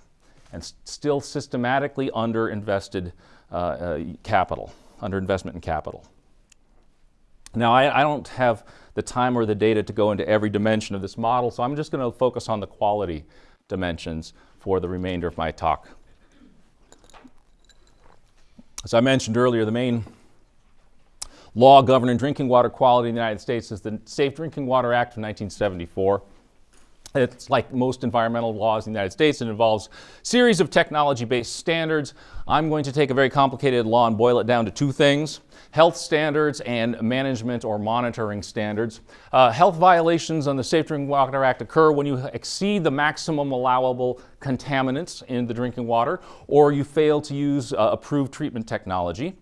and still systematically underinvested uh, uh, capital, underinvestment in capital. Now, I, I, don't have the time or the data to go into every dimension of this model, so I'm just going to focus on the quality dimensions for the remainder of my talk. As I mentioned earlier, the main law governing drinking water quality in the United States is the Safe Drinking Water Act of 1974. It's like most environmental laws in the United States. It involves series of technology-based standards. I'm going to take a very complicated law and boil it down to two things, health standards and management or monitoring standards. Uh, health violations on the Safe Drinking Water Act occur when you exceed the maximum allowable contaminants in the drinking water or you fail to use uh, approved treatment technology.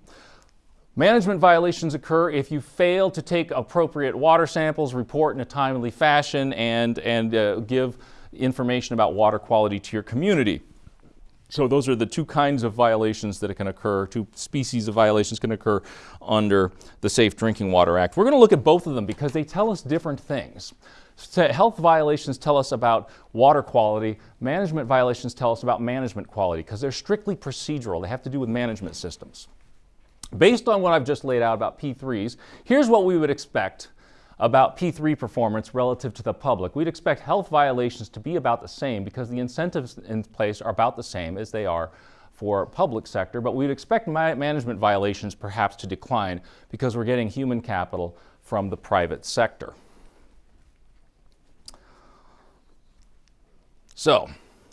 Management violations occur if you fail to take appropriate water samples, report in a timely fashion, and, and uh, give information about water quality to your community. So those are the two kinds of violations that can occur, two species of violations can occur under the Safe Drinking Water Act. We're going to look at both of them because they tell us different things. So health violations tell us about water quality. Management violations tell us about management quality because they're strictly procedural. They have to do with management systems. Based on what I've just laid out about P3s, here's what we would expect about P3 performance relative to the public. We'd expect health violations to be about the same because the incentives in place are about the same as they are for public sector, but we'd expect management violations perhaps to decline because we're getting human capital from the private sector. So,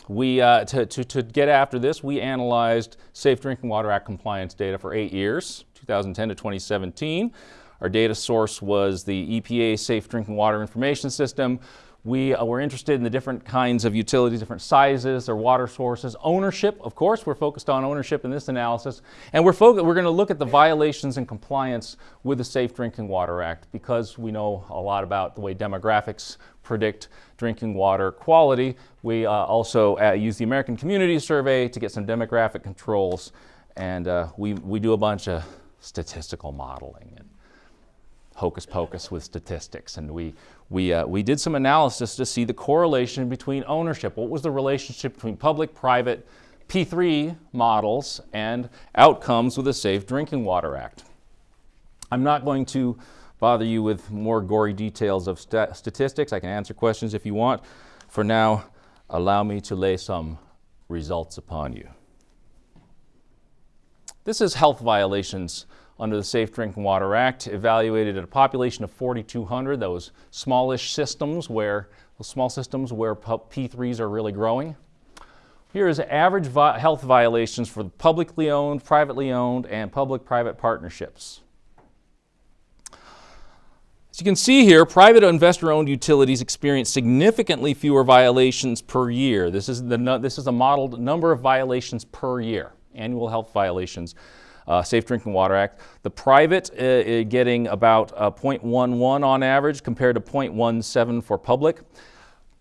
we, uh, to, to, to get after this, we analyzed Safe Drinking Water Act compliance data for eight years, 2010 to 2017. Our data source was the EPA Safe Drinking Water Information System. We uh, were interested in the different kinds of utilities, different sizes, their water sources. Ownership, of course, we're focused on ownership in this analysis. And we're, we're going to look at the violations and compliance with the Safe Drinking Water Act because we know a lot about the way demographics predict drinking water quality. We uh, also uh, use the American Community Survey to get some demographic controls, and uh, we, we do a bunch of statistical modeling and hocus pocus with statistics. And we, we, uh, we did some analysis to see the correlation between ownership. What was the relationship between public, private, P3 models and outcomes with the Safe Drinking Water Act. I'm not going to bother you with more gory details of st statistics. I can answer questions if you want. For now, allow me to lay some results upon you. This is health violations under the Safe Drinking Water Act, evaluated at a population of 4,200, those smallish systems where, small systems where P3s are really growing. Here is average vi health violations for publicly owned, privately owned, and public-private partnerships. As you can see here, private investor-owned utilities experience significantly fewer violations per year. This is, the, this is a modeled number of violations per year, annual health violations. Uh, Safe Drinking Water Act. The private uh, uh getting about uh, 0.11 on average compared to 0.17 for public.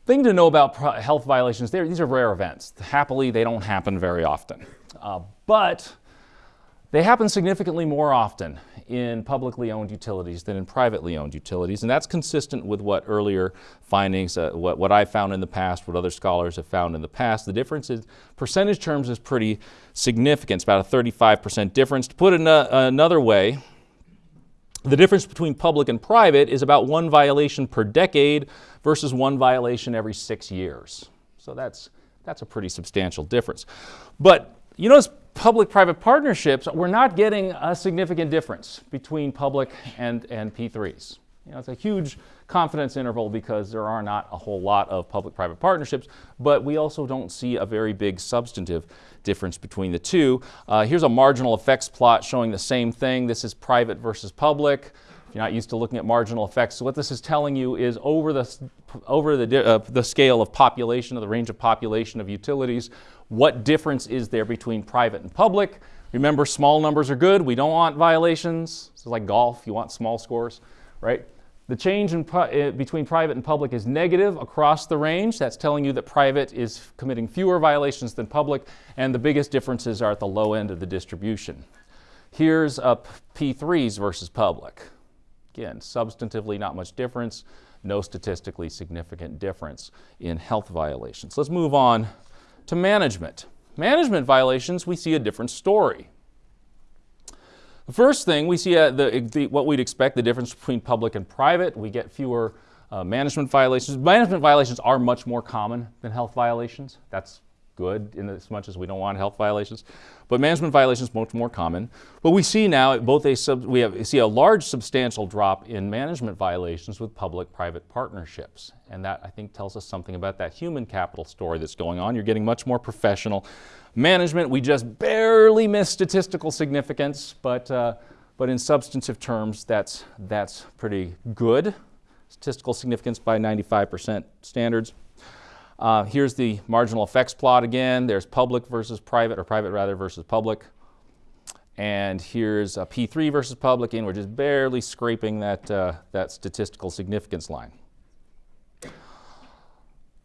Thing to know about health violations, these are rare events. Happily, they don't happen very often. Uh, but they happen significantly more often in publicly owned utilities than in privately owned utilities, and that's consistent with what earlier findings, uh, what, what I found in the past, what other scholars have found in the past. The difference in percentage terms is pretty significant. It's about a 35% difference. To put it ano- another way, the difference between public and private is about one violation per decade versus one violation every six years. So that's, that's a pretty substantial difference. But you notice public-private partnerships, we're not getting a significant difference between public and, and P3s. You know, it's a huge confidence interval because there are not a whole lot of public-private partnerships, but we also don't see a very big substantive difference between the two. Uh, here's a marginal effects plot showing the same thing. This is private versus public. If you're not used to looking at marginal effects, so what this is telling you is over the, over the, uh, the scale of population, of the range of population of utilities, what difference is there between private and public? Remember, small numbers are good. We don't want violations. It's like golf, you want small scores, right? The change in, uh, between private and public is negative across the range. That's telling you that private is committing fewer violations than public, and the biggest differences are at the low end of the distribution. Here's a P3s versus public. Again, substantively not much difference, no statistically significant difference in health violations. Let's move on to management. Management violations, we see a different story. The first thing, we see uh, the, the, what we'd expect, the difference between public and private. We get fewer uh, management violations. Management violations are much more common than health violations. That's good in as much as we don't want health violations. But management violations much more common. But we see now both a sub, we have, see a large substantial drop in management violations with public-private partnerships. And that I think tells us something about that human capital story that's going on. You're getting much more professional management. We just barely miss statistical significance, but, uh, but in substantive terms, that's, that's pretty good. Statistical significance by 95% standards. Uh, here's the marginal effects plot again. There's public versus private, or private rather versus public. And here's a P3 versus public, and we're just barely scraping that, uh, that statistical significance line.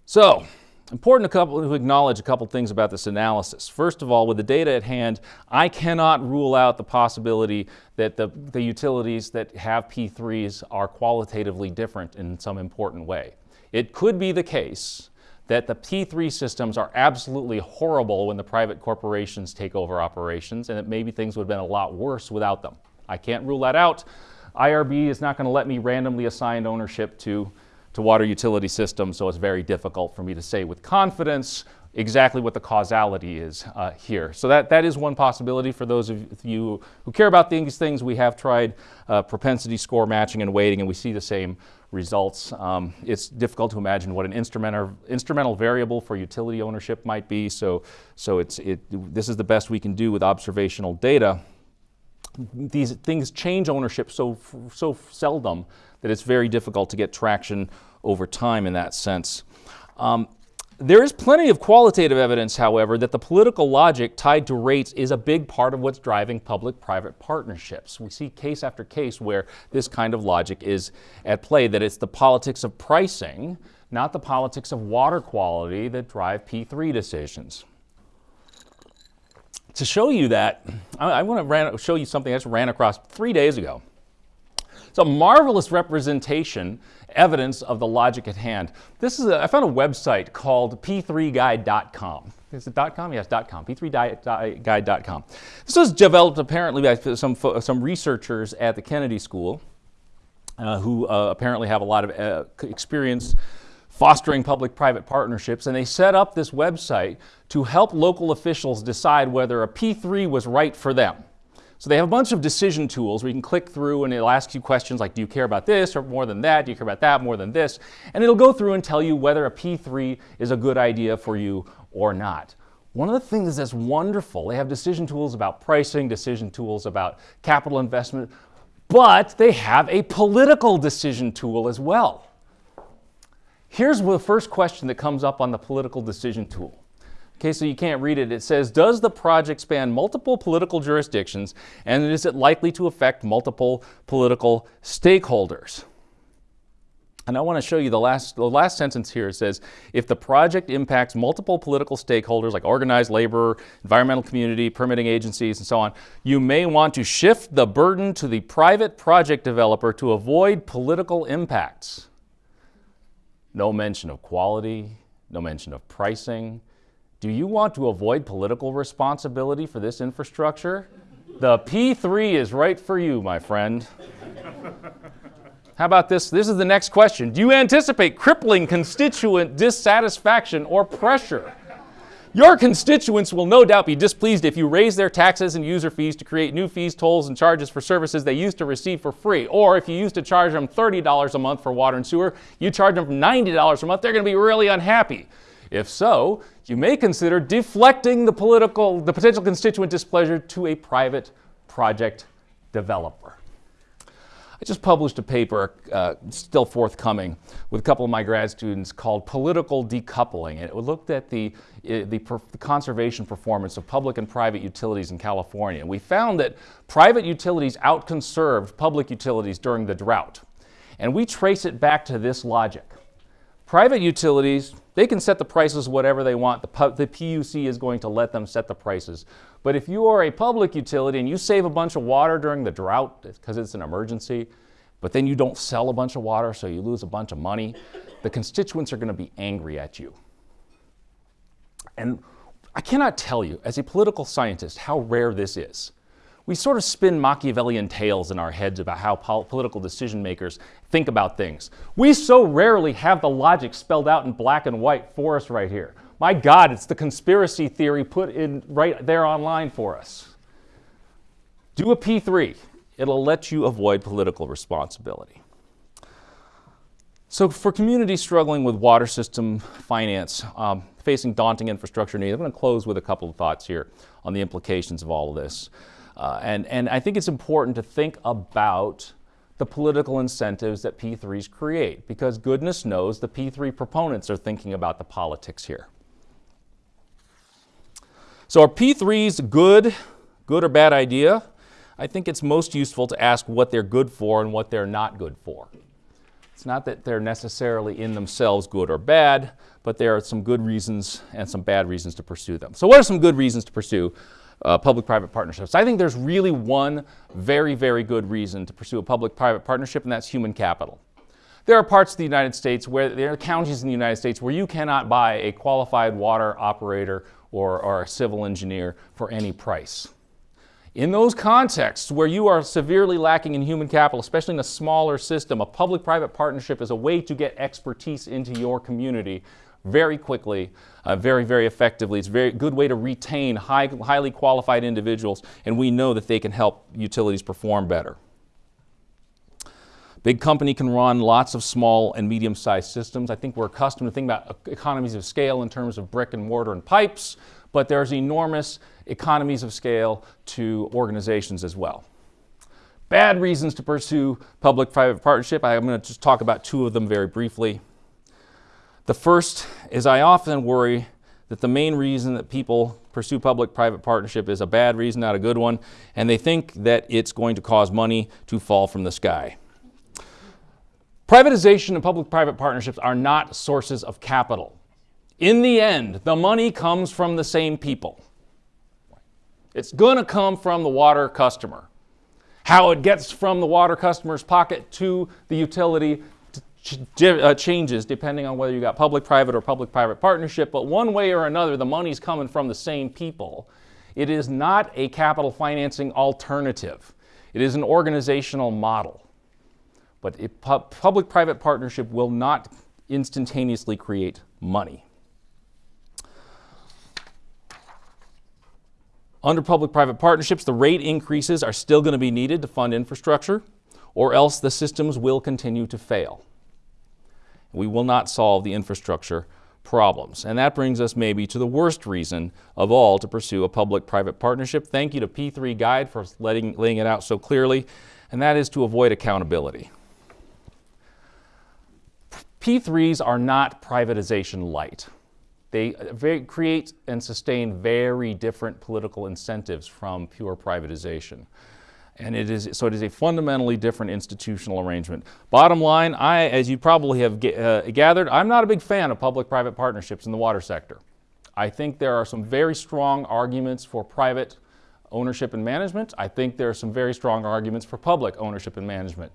So, important to, couple, to acknowledge a couple things about this analysis. First of all, with the data at hand, I cannot rule out the possibility that the, the utilities that have P3s are qualitatively different in some important way. It could be the case that the P3 systems are absolutely horrible when the private corporations take over operations, and that maybe things would have been a lot worse without them. I can't rule that out. IRB is not going to let me randomly assign ownership to, to water utility systems, so it's very difficult for me to say with confidence exactly what the causality is uh, here. So that, that is one possibility for those of you who care about these things. We have tried uh, propensity score matching and weighting, and we see the same results. Um, it's difficult to imagine what an instrumental, instrumental variable for utility ownership might be, so, so it's, it, this is the best we can do with observational data. These things change ownership so, so seldom that it's very difficult to get traction over time in that sense. Um, there is plenty of qualitative evidence, however, that the political logic tied to rates is a big part of what's driving public-private partnerships. We see case after case where this kind of logic is at play, that it's the politics of pricing, not the politics of water quality that drive P3 decisions. To show you that, I, I want to show you something I just ran across three days ago. It's a marvelous representation, evidence of the logic at hand. This is a, I found a website called p3guide.com. Is it .com? Yes, .com. p3guide.com. This was developed apparently by some, some researchers at the Kennedy School uh, who uh, apparently have a lot of uh, experience fostering public-private partnerships, and they set up this website to help local officials decide whether a P3 was right for them. So they have a bunch of decision tools where you can click through and it'll ask you questions like, do you care about this or more than that? Do you care about that more than this? And it'll go through and tell you whether a P3 is a good idea for you or not. One of the things that's wonderful, they have decision tools about pricing, decision tools about capital investment, but they have a political decision tool as well. Here's the first question that comes up on the political decision tool. Okay, so you can't read it. It says, does the project span multiple political jurisdictions and is it likely to affect multiple political stakeholders? And I want to show you the last, the last sentence here. It says, if the project impacts multiple political stakeholders like organized labor, environmental community, permitting agencies, and so on, you may want to shift the burden to the private project developer to avoid political impacts. No mention of quality, no mention of pricing. Do you want to avoid political responsibility for this infrastructure? The P3 is right for you, my friend. How about this? This is the next question. Do you anticipate crippling constituent dissatisfaction or pressure? Your constituents will no doubt be displeased if you raise their taxes and user fees to create new fees, tolls, and charges for services they used to receive for free. Or if you used to charge them $30 a month for water and sewer, you charge them $90 a month, they're going to be really unhappy. If so, you may consider deflecting the political, the potential constituent displeasure to a private project developer. I just published a paper, uh, still forthcoming, with a couple of my grad students called Political Decoupling. And it looked at the, uh, the, per the, conservation performance of public and private utilities in California. And we found that private utilities outconserved public utilities during the drought. And we trace it back to this logic. Private utilities, they can set the prices whatever they want. The, the PUC is going to let them set the prices. But if you are a public utility and you save a bunch of water during the drought because it's an emergency, but then you don't sell a bunch of water so you lose a bunch of money, the constituents are going to be angry at you. And I cannot tell you, as a political scientist, how rare this is. We sort of spin Machiavellian tales in our heads about how pol political decision makers think about things. We so rarely have the logic spelled out in black and white for us right here. My God, it's the conspiracy theory put in right there online for us. Do a P3. It'll let you avoid political responsibility. So for communities struggling with water system finance, um, facing daunting infrastructure needs, I'm going to close with a couple of thoughts here on the implications of all of this. Uh, and, and I think it's important to think about the political incentives that P3s create because goodness knows the P3 proponents are thinking about the politics here. So are P3s good, good or bad idea? I think it's most useful to ask what they're good for and what they're not good for. It's not that they're necessarily in themselves good or bad, but there are some good reasons and some bad reasons to pursue them. So what are some good reasons to pursue uh, public-private partnerships? I think there's really one very, very good reason to pursue a public-private partnership, and that's human capital. There are parts of the United States where there are counties in the United States where you cannot buy a qualified water operator or, or a civil engineer for any price. In those contexts where you are severely lacking in human capital, especially in a smaller system, a public-private partnership is a way to get expertise into your community very quickly, uh, very, very effectively. It's a very good way to retain high, highly qualified individuals, and we know that they can help utilities perform better. Big company can run lots of small and medium-sized systems. I think we're accustomed to think about economies of scale in terms of brick and mortar and pipes, but there's enormous economies of scale to organizations as well. Bad reasons to pursue public-private partnership. I'm going to just talk about two of them very briefly. The first is I often worry that the main reason that people pursue public-private partnership is a bad reason, not a good one, and they think that it's going to cause money to fall from the sky. Privatization and public-private partnerships are not sources of capital. In the end, the money comes from the same people. It's going to come from the water customer. How it gets from the water customer's pocket to the utility uh, changes depending on whether you got public-private or public-private partnership, but one way or another, the money's coming from the same people. It is not a capital financing alternative. It is an organizational model. But pu public-private partnership will not instantaneously create money. Under public-private partnerships, the rate increases are still going to be needed to fund infrastructure, or else the systems will continue to fail. We will not solve the infrastructure problems. And that brings us maybe to the worst reason of all to pursue a public-private partnership. Thank you to P3 Guide for letting, laying it out so clearly, and that is to avoid accountability. P3s are not privatization light. They create and sustain very different political incentives from pure privatization. And it is, so it is a fundamentally different institutional arrangement. Bottom line, I, as you probably have uh, gathered, I'm not a big fan of public-private partnerships in the water sector. I think there are some very strong arguments for private ownership and management. I think there are some very strong arguments for public ownership and management.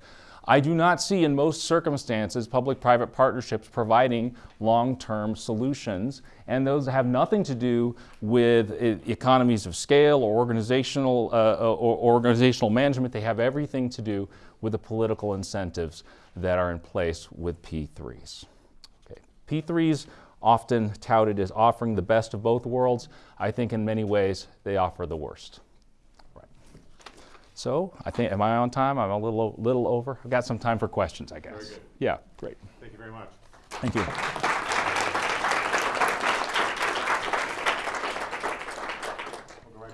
I do not see in most circumstances public-private partnerships providing long-term solutions, and those have nothing to do with economies of scale or organizational, uh, or organizational management. They have everything to do with the political incentives that are in place with P3s. Okay. P3s often touted as offering the best of both worlds. I think in many ways they offer the worst. Right. So I think, am I on time? I'm a little, little over. I've got some time for questions, I guess. good. Yeah, great. Thank you very much. Thank you. We'll right.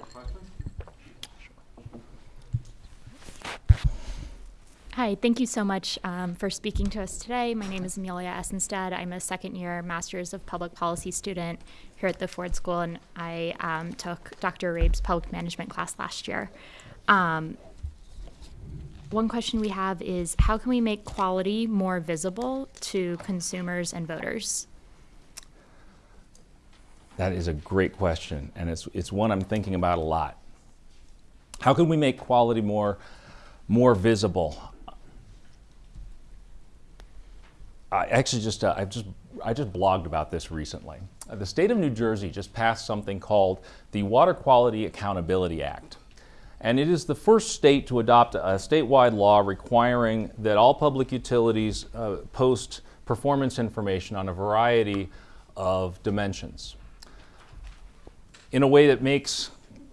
Hi, thank you so much um, for speaking to us today. My name is Amelia Essenstead. I'm a second year Master's of Public Policy student here at the Ford School, and I um, took Dr. Rabe's public management class last year. Um, one question we have is how can we make quality more visible to consumers and voters? That is a great question, and it's, it's one I'm thinking about a lot. How can we make quality more, more visible? I actually just, uh, I just, I just blogged about this recently. Uh, the state of New Jersey just passed something called the Water Quality Accountability Act. And it is the first state to adopt a statewide law requiring that all public utilities uh, post performance information on a variety of dimensions in a way that makes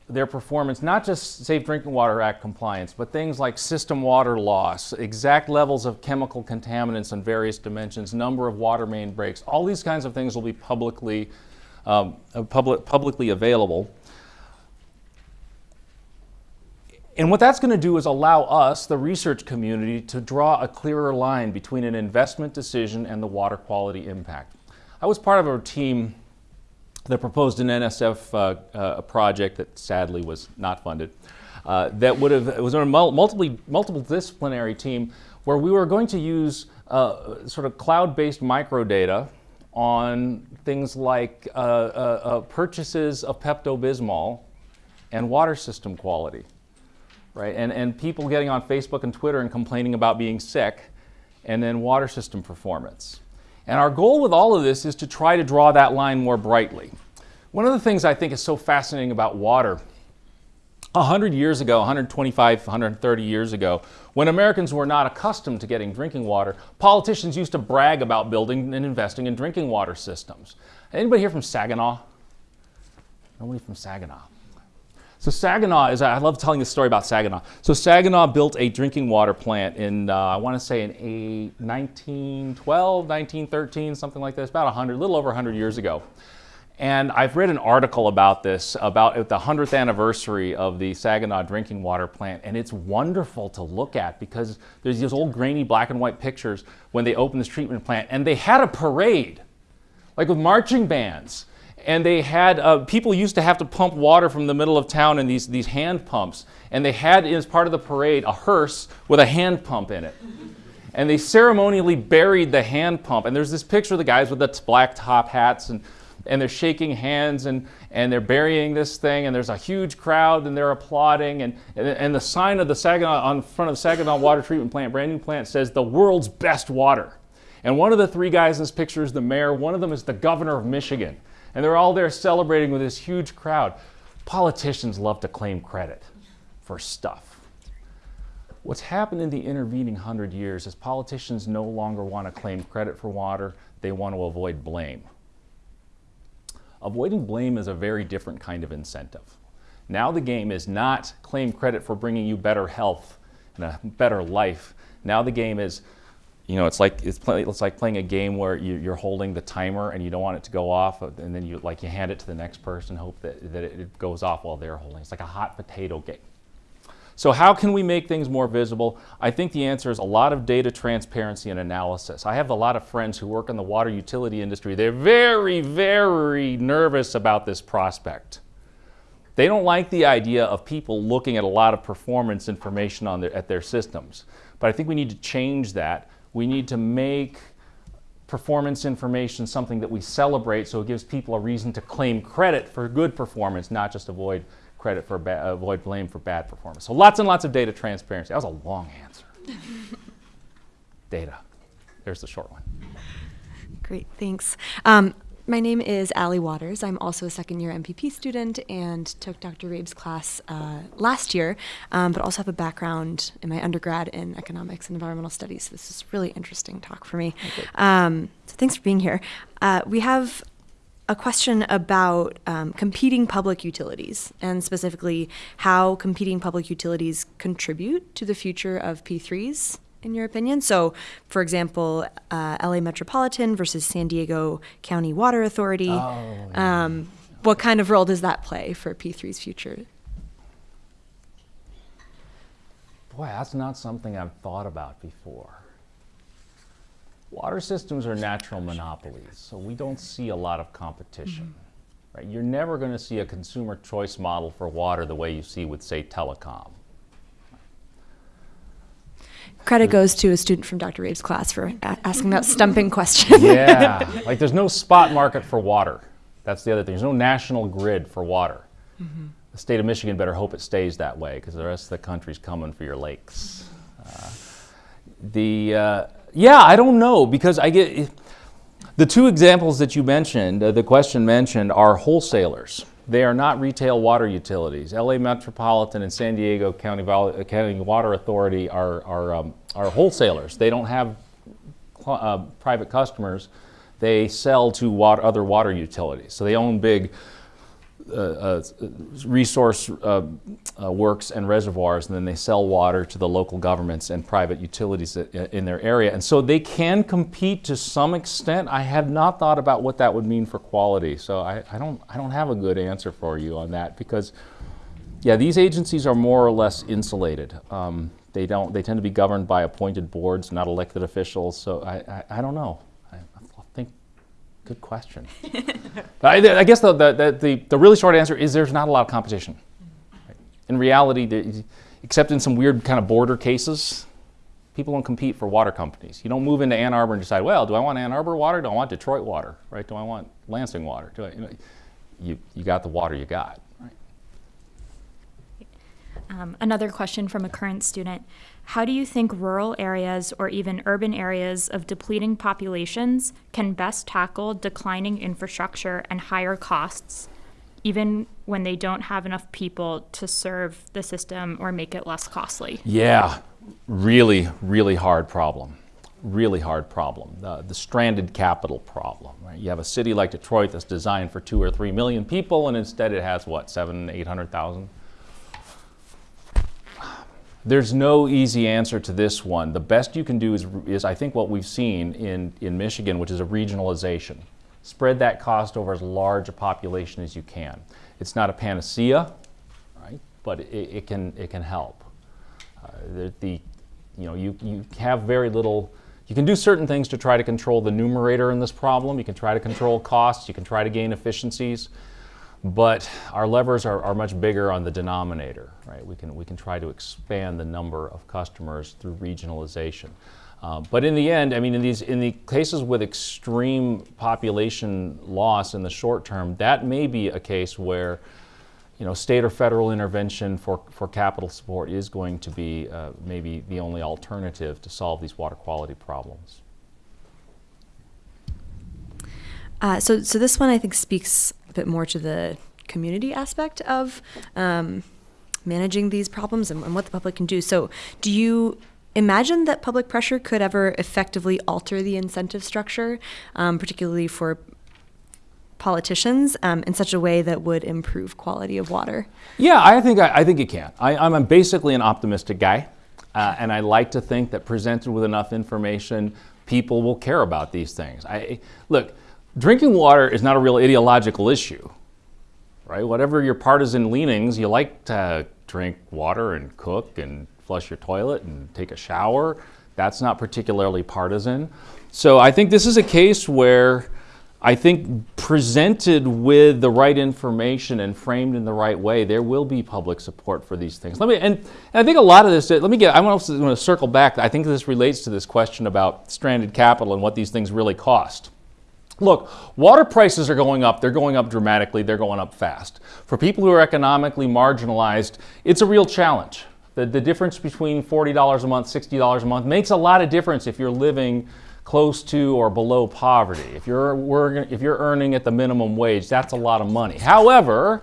their performance not just Safe Drinking Water Act compliance, but things like system water loss, exact levels of chemical contaminants on various dimensions, number of water main breaks, all these kinds of things will be publicly, um, uh, public, publicly available. And what that's going to do is allow us, the research community, to draw a clearer line between an investment decision and the water quality impact. I was part of a team that proposed an NSF uh, uh, project that sadly was not funded. Uh, that would have it was a mul- multiple multiple disciplinary team where we were going to use uh, sort of cloud-based microdata on things like uh, uh, purchases of Pepto-Bismol and water system quality, right? And and people getting on Facebook and Twitter and complaining about being sick, and then water system performance. And our goal with all of this is to try to draw that line more brightly. One of the things I think is so fascinating about water, 100 years ago, 125, 130 years ago, when Americans were not accustomed to getting drinking water, politicians used to brag about building and investing in drinking water systems. Anybody here from Saginaw? Nobody from Saginaw. So Saginaw is, I love telling this story about Saginaw. So Saginaw built a drinking water plant in, uh, I want to say in a 1912, 1913, something like this, about 100, a little over 100 years ago. And I've read an article about this, about the 100th anniversary of the Saginaw drinking water plant, and it's wonderful to look at because there's these old grainy black and white pictures when they opened this treatment plant, and they had a parade, like with marching bands and they had uh, people used to have to pump water from the middle of town in these, these hand pumps. And they had as part of the parade a hearse with a hand pump in it. And they ceremonially buried the hand pump. And there's this picture of the guys with the black top hats and, and they're shaking hands and, and they're burying this thing. And there's a huge crowd and they're applauding. And, and, and the sign of the saginaw on front of the saginaw water treatment plant brand new plant says the world's best water. And one of the three guys in this picture is the mayor. One of them is the governor of michigan and they're all there celebrating with this huge crowd. Politicians love to claim credit for stuff. What's happened in the intervening hundred years is politicians no longer want to claim credit for water, they want to avoid blame. Avoiding blame is a very different kind of incentive. Now the game is not claim credit for bringing you better health and a better life. Now the game is you know, it's like it's, play, it's like playing a game where you, are holding the timer and you don't want it to go off, uh, and then you like you hand it to the next person, hope that, that it goes off while they're holding. It's like a hot potato game. So how can we make things more visible? I think the answer is a lot of data transparency and analysis. I have a lot of friends who work in the water utility industry. They're very, very nervous about this prospect. They don't like the idea of people looking at a lot of performance information on their, at their systems. But I think we need to change that. We need to make performance information something that we celebrate so it gives people a reason to claim credit for good performance, not just avoid credit for avoid blame for bad performance. So lots and lots of data transparency. That was a long answer. data. There's the short one. Great, thanks. Um, my name is Allie Waters. I'm also a second year MPP student and took Dr. Rabe's class uh, last year, um, but also have a background in my undergrad in economics and environmental studies. So this is a really interesting talk for me. Um, so thanks for being here. Uh, we have a question about um, competing public utilities and specifically how competing public utilities contribute to the future of P3s in your opinion? So, for example, uh, LA Metropolitan versus San Diego County Water Authority. um, what kind of role does that play for P3's future? Boy, that's not something I've thought about before. Water systems are natural monopolies, so we don't see a lot of competition. Right? You're never going to see a consumer choice model for water the way you see with, say, telecom. Credit goes to a student from Dr. Rabe's class for a- asking that stumping question. Yeah, like there's no spot market for water. That's the other thing. There's no national grid for water. The state of Michigan better hope it stays that way because the rest of the country's coming for your lakes. Uh, the uh, yeah, I don't know because I get the two examples that you mentioned. Uh, the question mentioned are wholesalers. They are not retail water utilities. LA Metropolitan and San Diego County, Vol- County Water Authority are are, um, are wholesalers. They don't have uh, private customers, they sell to water, other water utilities. So they own big uh, uh, resource uh, uh, works and reservoirs, and then they sell water to the local governments and private utilities in their area. And so they can compete to some extent. I have not thought about what that would mean for quality, so I, I don't, I don't have a good answer for you on that because yeah, these agencies are more or less insulated. Um, they don't. They tend to be governed by appointed boards, not elected officials. So I, I, I don't know. I, good question. I, I guess the, the, the, the really short answer is there's not a lot of competition. In reality, there, except in some weird kind of border cases, people don't compete for water companies. You don't move into Ann Arbor and decide, well, do I want Ann Arbor water? Do I want Detroit water? Right? Do I want Lansing water? Do I, you, know, you, you got the water you got. Um, another question from a current student How do you think rural areas or even urban areas of depleting populations can best tackle declining infrastructure and higher costs, even when they don't have enough people to serve the system or make it less costly? Yeah, really, really hard problem. Really hard problem. The, stranded capital problem. Right? You have a city like Detroit that's designed for two or three million people, and instead it has what, seven, eight hundred thousand? There's no easy answer to this one. The best you can do is, is I think, what we've seen in, in Michigan, which is a regionalization. Spread that cost over as large a population as you can. It's not a panacea, right? But it, it can, it can help. Uh, the, the, you know, you, you have very little, you can do certain things to try to control the numerator in this problem. You can try to control costs, you can try to gain efficiencies, but our levers are, are much bigger on the denominator, right? We can, we can try to expand the number of customers through regionalization. Uh, but in the end, I mean, in these in the cases with extreme population loss in the short term, that may be a case where, you know, state or federal intervention for, for capital support is going to be uh, maybe the only alternative to solve these water quality problems. Uh, so, so this one I think speaks a bit more to the community aspect of um, managing these problems and, and what the public can do. So, do you imagine that public pressure could ever effectively alter the incentive structure, um, particularly for politicians, um, in such a way that would improve quality of water? Yeah, I think I, I think it can. I, I'm basically an optimistic guy, uh, and I like to think that presented with enough information, people will care about these things. I look, drinking water is not a real ideological issue, right? Whatever your partisan leanings, you like to drink water and cook and flush your toilet and take a shower. That's not particularly partisan. So I think this is a case where I think presented with the right information and framed in the right way, there will be public support for these things. Let me, and, and I think a lot of this, let me get, I want to circle back. I think this relates to this question about stranded capital and what these things really cost. Look, water prices are going up. They're going up dramatically. They're going up fast. For people who are economically marginalized, it's a real challenge. The, the difference between $40 a month, $60 a month makes a lot of difference if you're living close to or below poverty. If you're, if you're earning at the minimum wage, that's a lot of money. However,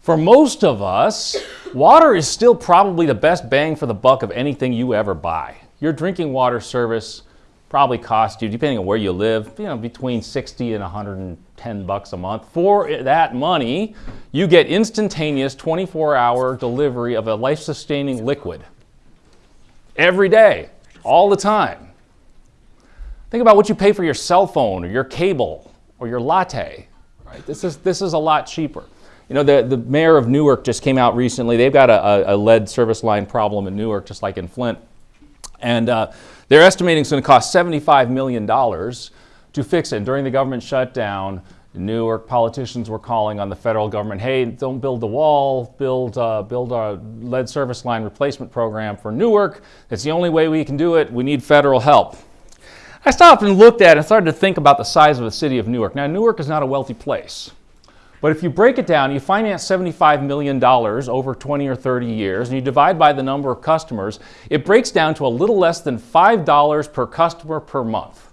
for most of us, water is still probably the best bang for the buck of anything you ever buy. Your drinking water service probably cost you, depending on where you live, you know, between 60 and 110 bucks a month. For that money, you get instantaneous 24-hour delivery of a life-sustaining liquid every day, all the time. Think about what you pay for your cell phone or your cable or your latte. Right? This, is, this is a lot cheaper. You know, the, the mayor of Newark just came out recently. They've got a, a lead service line problem in Newark, just like in Flint. And uh, they're estimating it's going to cost $75 million to fix it. And during the government shutdown, Newark politicians were calling on the federal government, hey, don't build the wall, build, uh, build a lead service line replacement program for Newark. It's the only way we can do it. We need federal help. I stopped and looked at it and started to think about the size of the city of Newark. Now, Newark is not a wealthy place. But if you break it down, you finance $75 million over 20 or 30 years, and you divide by the number of customers, it breaks down to a little less than $5 per customer per month.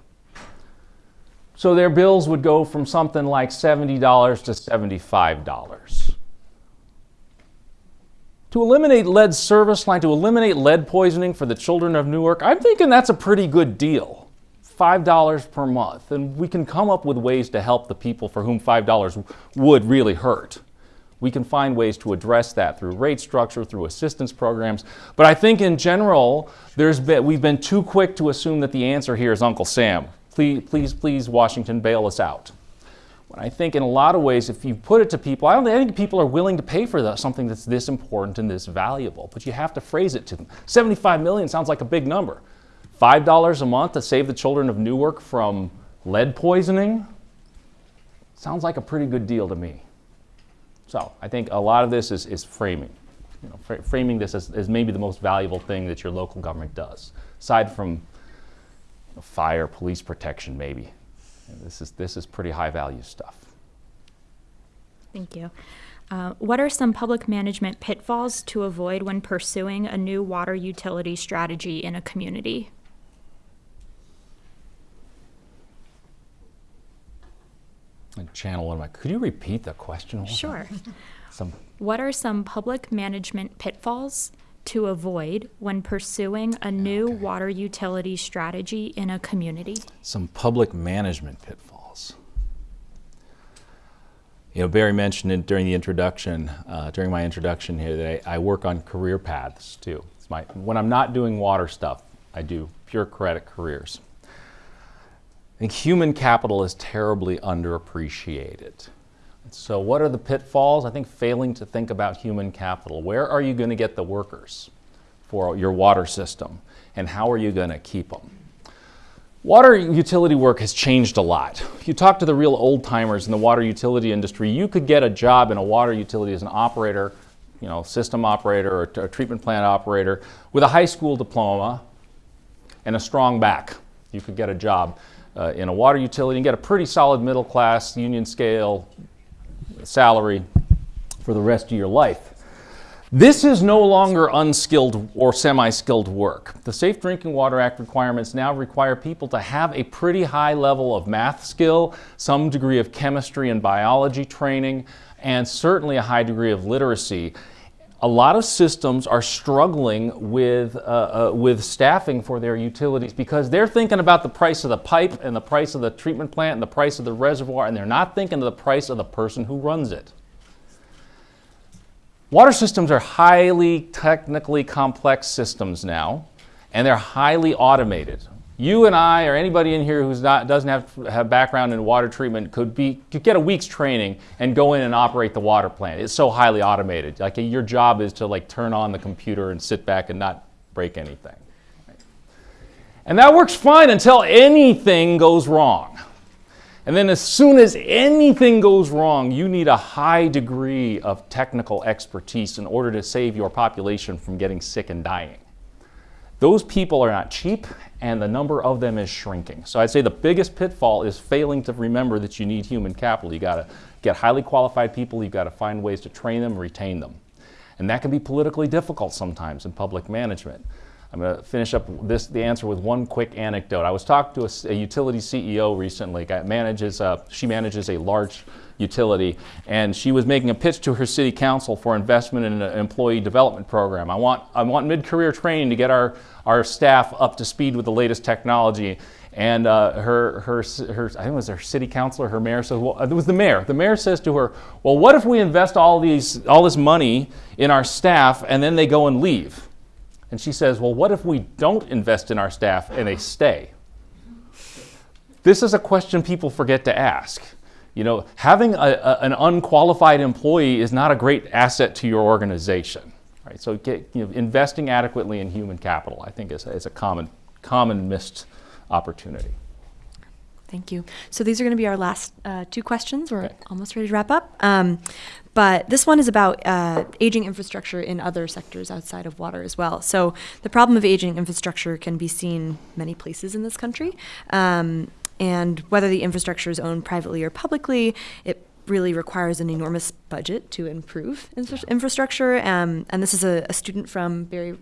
So their bills would go from something like $70 to $75. To eliminate lead service line, to eliminate lead poisoning for the children of Newark, I'm thinking that's a pretty good deal. $5 per month. And we can come up with ways to help the people for whom $5 would really hurt. We can find ways to address that through rate structure, through assistance programs. But I think in general, there's been, we've been too quick to assume that the answer here is Uncle Sam. Please, please, please, Washington, bail us out. When I think in a lot of ways, if you put it to people, I don't think people are willing to pay for the, something that's this important and this valuable, but you have to phrase it to them. 75 million sounds like a big number. $5 a month to save the children of Newark from lead poisoning sounds like a pretty good deal to me. So I think a lot of this is, is framing. You know, fr framing this as, as, maybe the most valuable thing that your local government does, aside from you know, fire, police protection, maybe. This is, this is pretty high value stuff. Thank you. Uh, what are some public management pitfalls to avoid when pursuing a new water utility strategy in a community? Channel one of my. Could you repeat the question? Sure. Some. What are some public management pitfalls to avoid when pursuing a new okay. water utility strategy in a community? Some public management pitfalls. You know, Barry mentioned it during the introduction, uh, during my introduction here, that I, I work on career paths too. It's my, when I'm not doing water stuff, I do pure credit careers. I think human capital is terribly underappreciated. So what are the pitfalls? I think failing to think about human capital. Where are you going to get the workers for your water system? And how are you going to keep them? Water utility work has changed a lot. If you talk to the real old timers in the water utility industry, you could get a job in a water utility as an operator, you know, system operator or a treatment plant operator with a high school diploma and a strong back. You could get a job uh, in a water utility and get a pretty solid middle class union scale salary for the rest of your life. This is no longer unskilled or semi-skilled work. The Safe Drinking Water Act requirements now require people to have a pretty high level of math skill, some degree of chemistry and biology training, and certainly a high degree of literacy a lot of systems are struggling with, uh, uh, with staffing for their utilities because they're thinking about the price of the pipe and the price of the treatment plant and the price of the reservoir, and they're not thinking of the price of the person who runs it. Water systems are highly technically complex systems now, and they're highly automated you and I or anybody in here who's not doesn't have have background in water treatment could be could get a week's training and go in and operate the water plant. It's so highly automated. Like your job is to like turn on the computer and sit back and not break anything. And that works fine until anything goes wrong. And then as soon as anything goes wrong, you need a high degree of technical expertise in order to save your population from getting sick and dying. Those people are not cheap and the number of them is shrinking. So I'd say the biggest pitfall is failing to remember that you need human capital. You gotta get highly qualified people, you've gotta find ways to train them, retain them. And that can be politically difficult sometimes in public management. I'm going to finish up this, the answer with one quick anecdote. I was talking to a, a utility CEO recently. Manages, uh, she manages a large utility, and she was making a pitch to her city council for investment in an employee development program. I want, I want mid-career training to get our, our staff up to speed with the latest technology. And uh, her, her, her, I think it was her city councilor, her mayor says, well, it was the mayor. The mayor says to her, well, what if we invest all, these, all this money in our staff and then they go and leave? And she says, Well, what if we don't invest in our staff and they stay? This is a question people forget to ask. You know, having a, a, an unqualified employee is not a great asset to your organization. Right? So, get, you know, investing adequately in human capital, I think, is a, is a common, common missed opportunity. Thank you. So these are going to be our last uh, two questions. We're okay. almost ready to wrap up. Um, but this one is about uh, aging infrastructure in other sectors outside of water as well. So the problem of aging infrastructure can be seen many places in this country. Um, and whether the infrastructure is owned privately or publicly, it really requires an enormous budget to improve infra infrastructure. Um, and this is a, a student from Barry,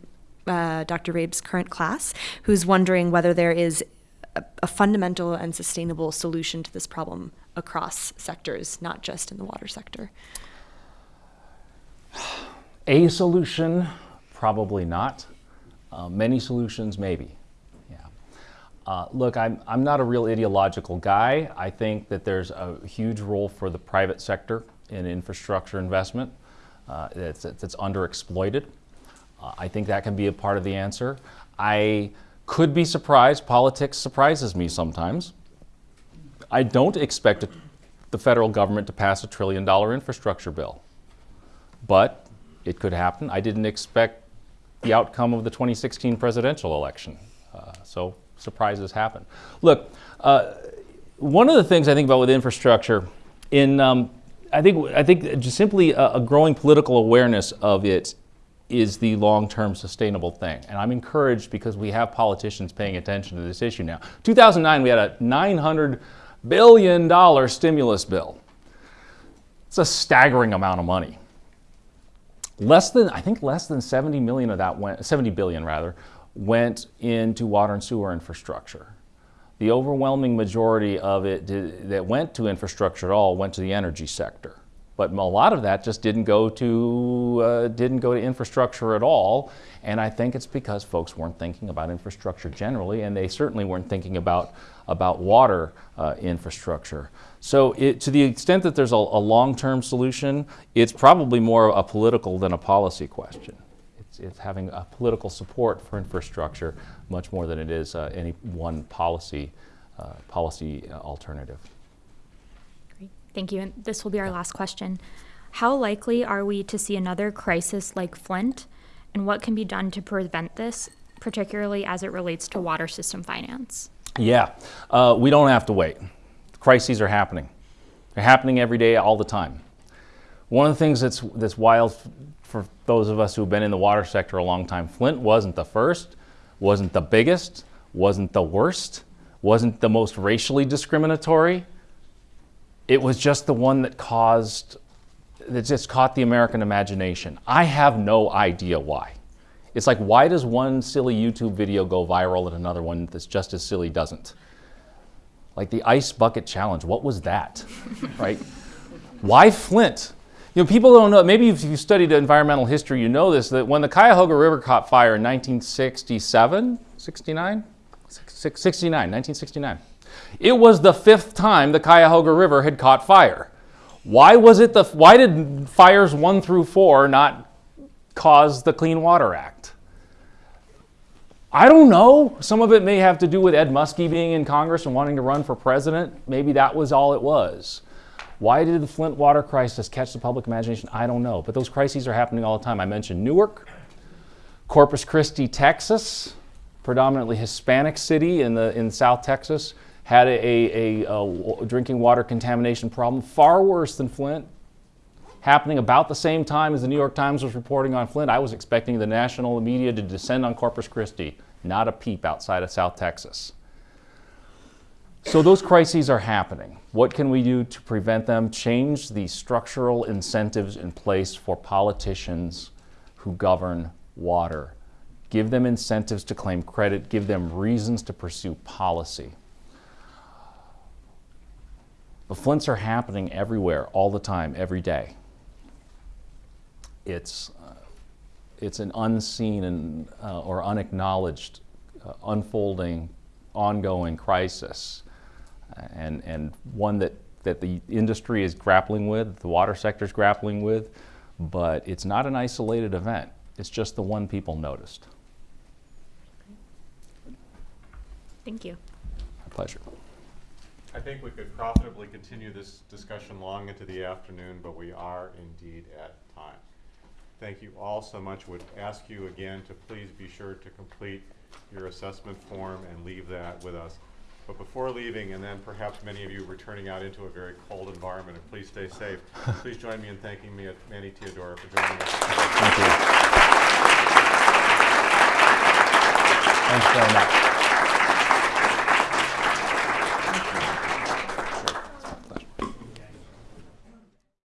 uh, Dr. Rabe's current class who's wondering whether there is a, a fundamental and sustainable solution to this problem across sectors, not just in the water sector. A solution, probably not. Uh, many solutions, maybe. Uh, look, I'm, I'm not a real ideological guy. I think that there's a huge role for the private sector in infrastructure investment uh, that's, that's underexploited. Uh, I think that can be a part of the answer. I could be surprised. Politics surprises me sometimes. I don't expect the federal government to pass a trillion dollar infrastructure bill, but it could happen. I didn't expect the outcome of the 2016 presidential election. Uh, so surprises happen. Look, uh, one of the things I think about with infrastructure, in um, I think I think just simply a, a growing political awareness of it is the long-term sustainable thing. And I'm encouraged because we have politicians paying attention to this issue now. 2009, we had a $900 billion stimulus bill. It's a staggering amount of money. Less than, I think less than 70 million of that went, 70 billion rather, went into water and sewer infrastructure. The overwhelming majority of it did, that went to infrastructure at all went to the energy sector. But a lot of that just didn't go to uh, didn't go to infrastructure at all, and I think it's because folks weren't thinking about infrastructure generally, and they certainly weren't thinking about about water uh, infrastructure. So, it, to the extent that there's a, a long-term solution, it's probably more a political than a policy question. It's, it's having a political support for infrastructure much more than it is uh, any one policy uh, policy uh, alternative. Great. Thank you. And this will be our last question. How likely are we to see another crisis like Flint? And what can be done to prevent this, particularly as it relates to water system finance? Yeah, uh, we don't have to wait. Crises are happening. They're happening every day, all the time. One of the things that's, that's wild for those of us who've been in the water sector a long time, Flint wasn't the first, wasn't the biggest, wasn't the worst, wasn't the most racially discriminatory, it was just the one that caused, that just caught the American imagination. I have no idea why. It's like, why does one silly YouTube video go viral and another one that's just as silly doesn't? Like the ice bucket challenge, what was that, right? Why Flint? You know, people don't know, maybe if you studied environmental history, you know this, that when the Cuyahoga River caught fire in 1967, 69? 69, 1969. It was the fifth time the Cuyahoga River had caught fire. Why was it the why did fires 1 through 4 not cause the Clean Water Act? I don't know. Some of it may have to do with Ed Muskie being in Congress and wanting to run for president. Maybe that was all it was. Why did the Flint water crisis catch the public imagination? I don't know. But those crises are happening all the time. I mentioned Newark, Corpus Christi, Texas, predominantly Hispanic city in, the, in South Texas, had a, a, a, wa- drinking water contamination problem far worse than Flint, happening about the same time as the New York Times was reporting on Flint. I was expecting the national media to descend on Corpus Christi, not a peep outside of South Texas. So those crises are happening. What can we do to prevent them? Change the structural incentives in place for politicians who govern water. Give them incentives to claim credit, give them reasons to pursue policy. The flints are happening everywhere, all the time, every day. It's, uh, it's an unseen and, uh, or unacknowledged, uh, unfolding, ongoing crisis, and, and one that, that the industry is grappling with, the water sector is grappling with, but it's not an isolated event. It's just the one people noticed. Thank you. My pleasure. I think we could profitably continue this discussion long into the afternoon, but we are indeed at time. Thank you all so much. Would ask you again to please be sure to complete your assessment form and leave that with us. But before leaving, and then perhaps many of you returning out into a very cold environment, and please stay safe, please join me in thanking me, at Manny Teodoro for joining us. Thank you. Thanks very much.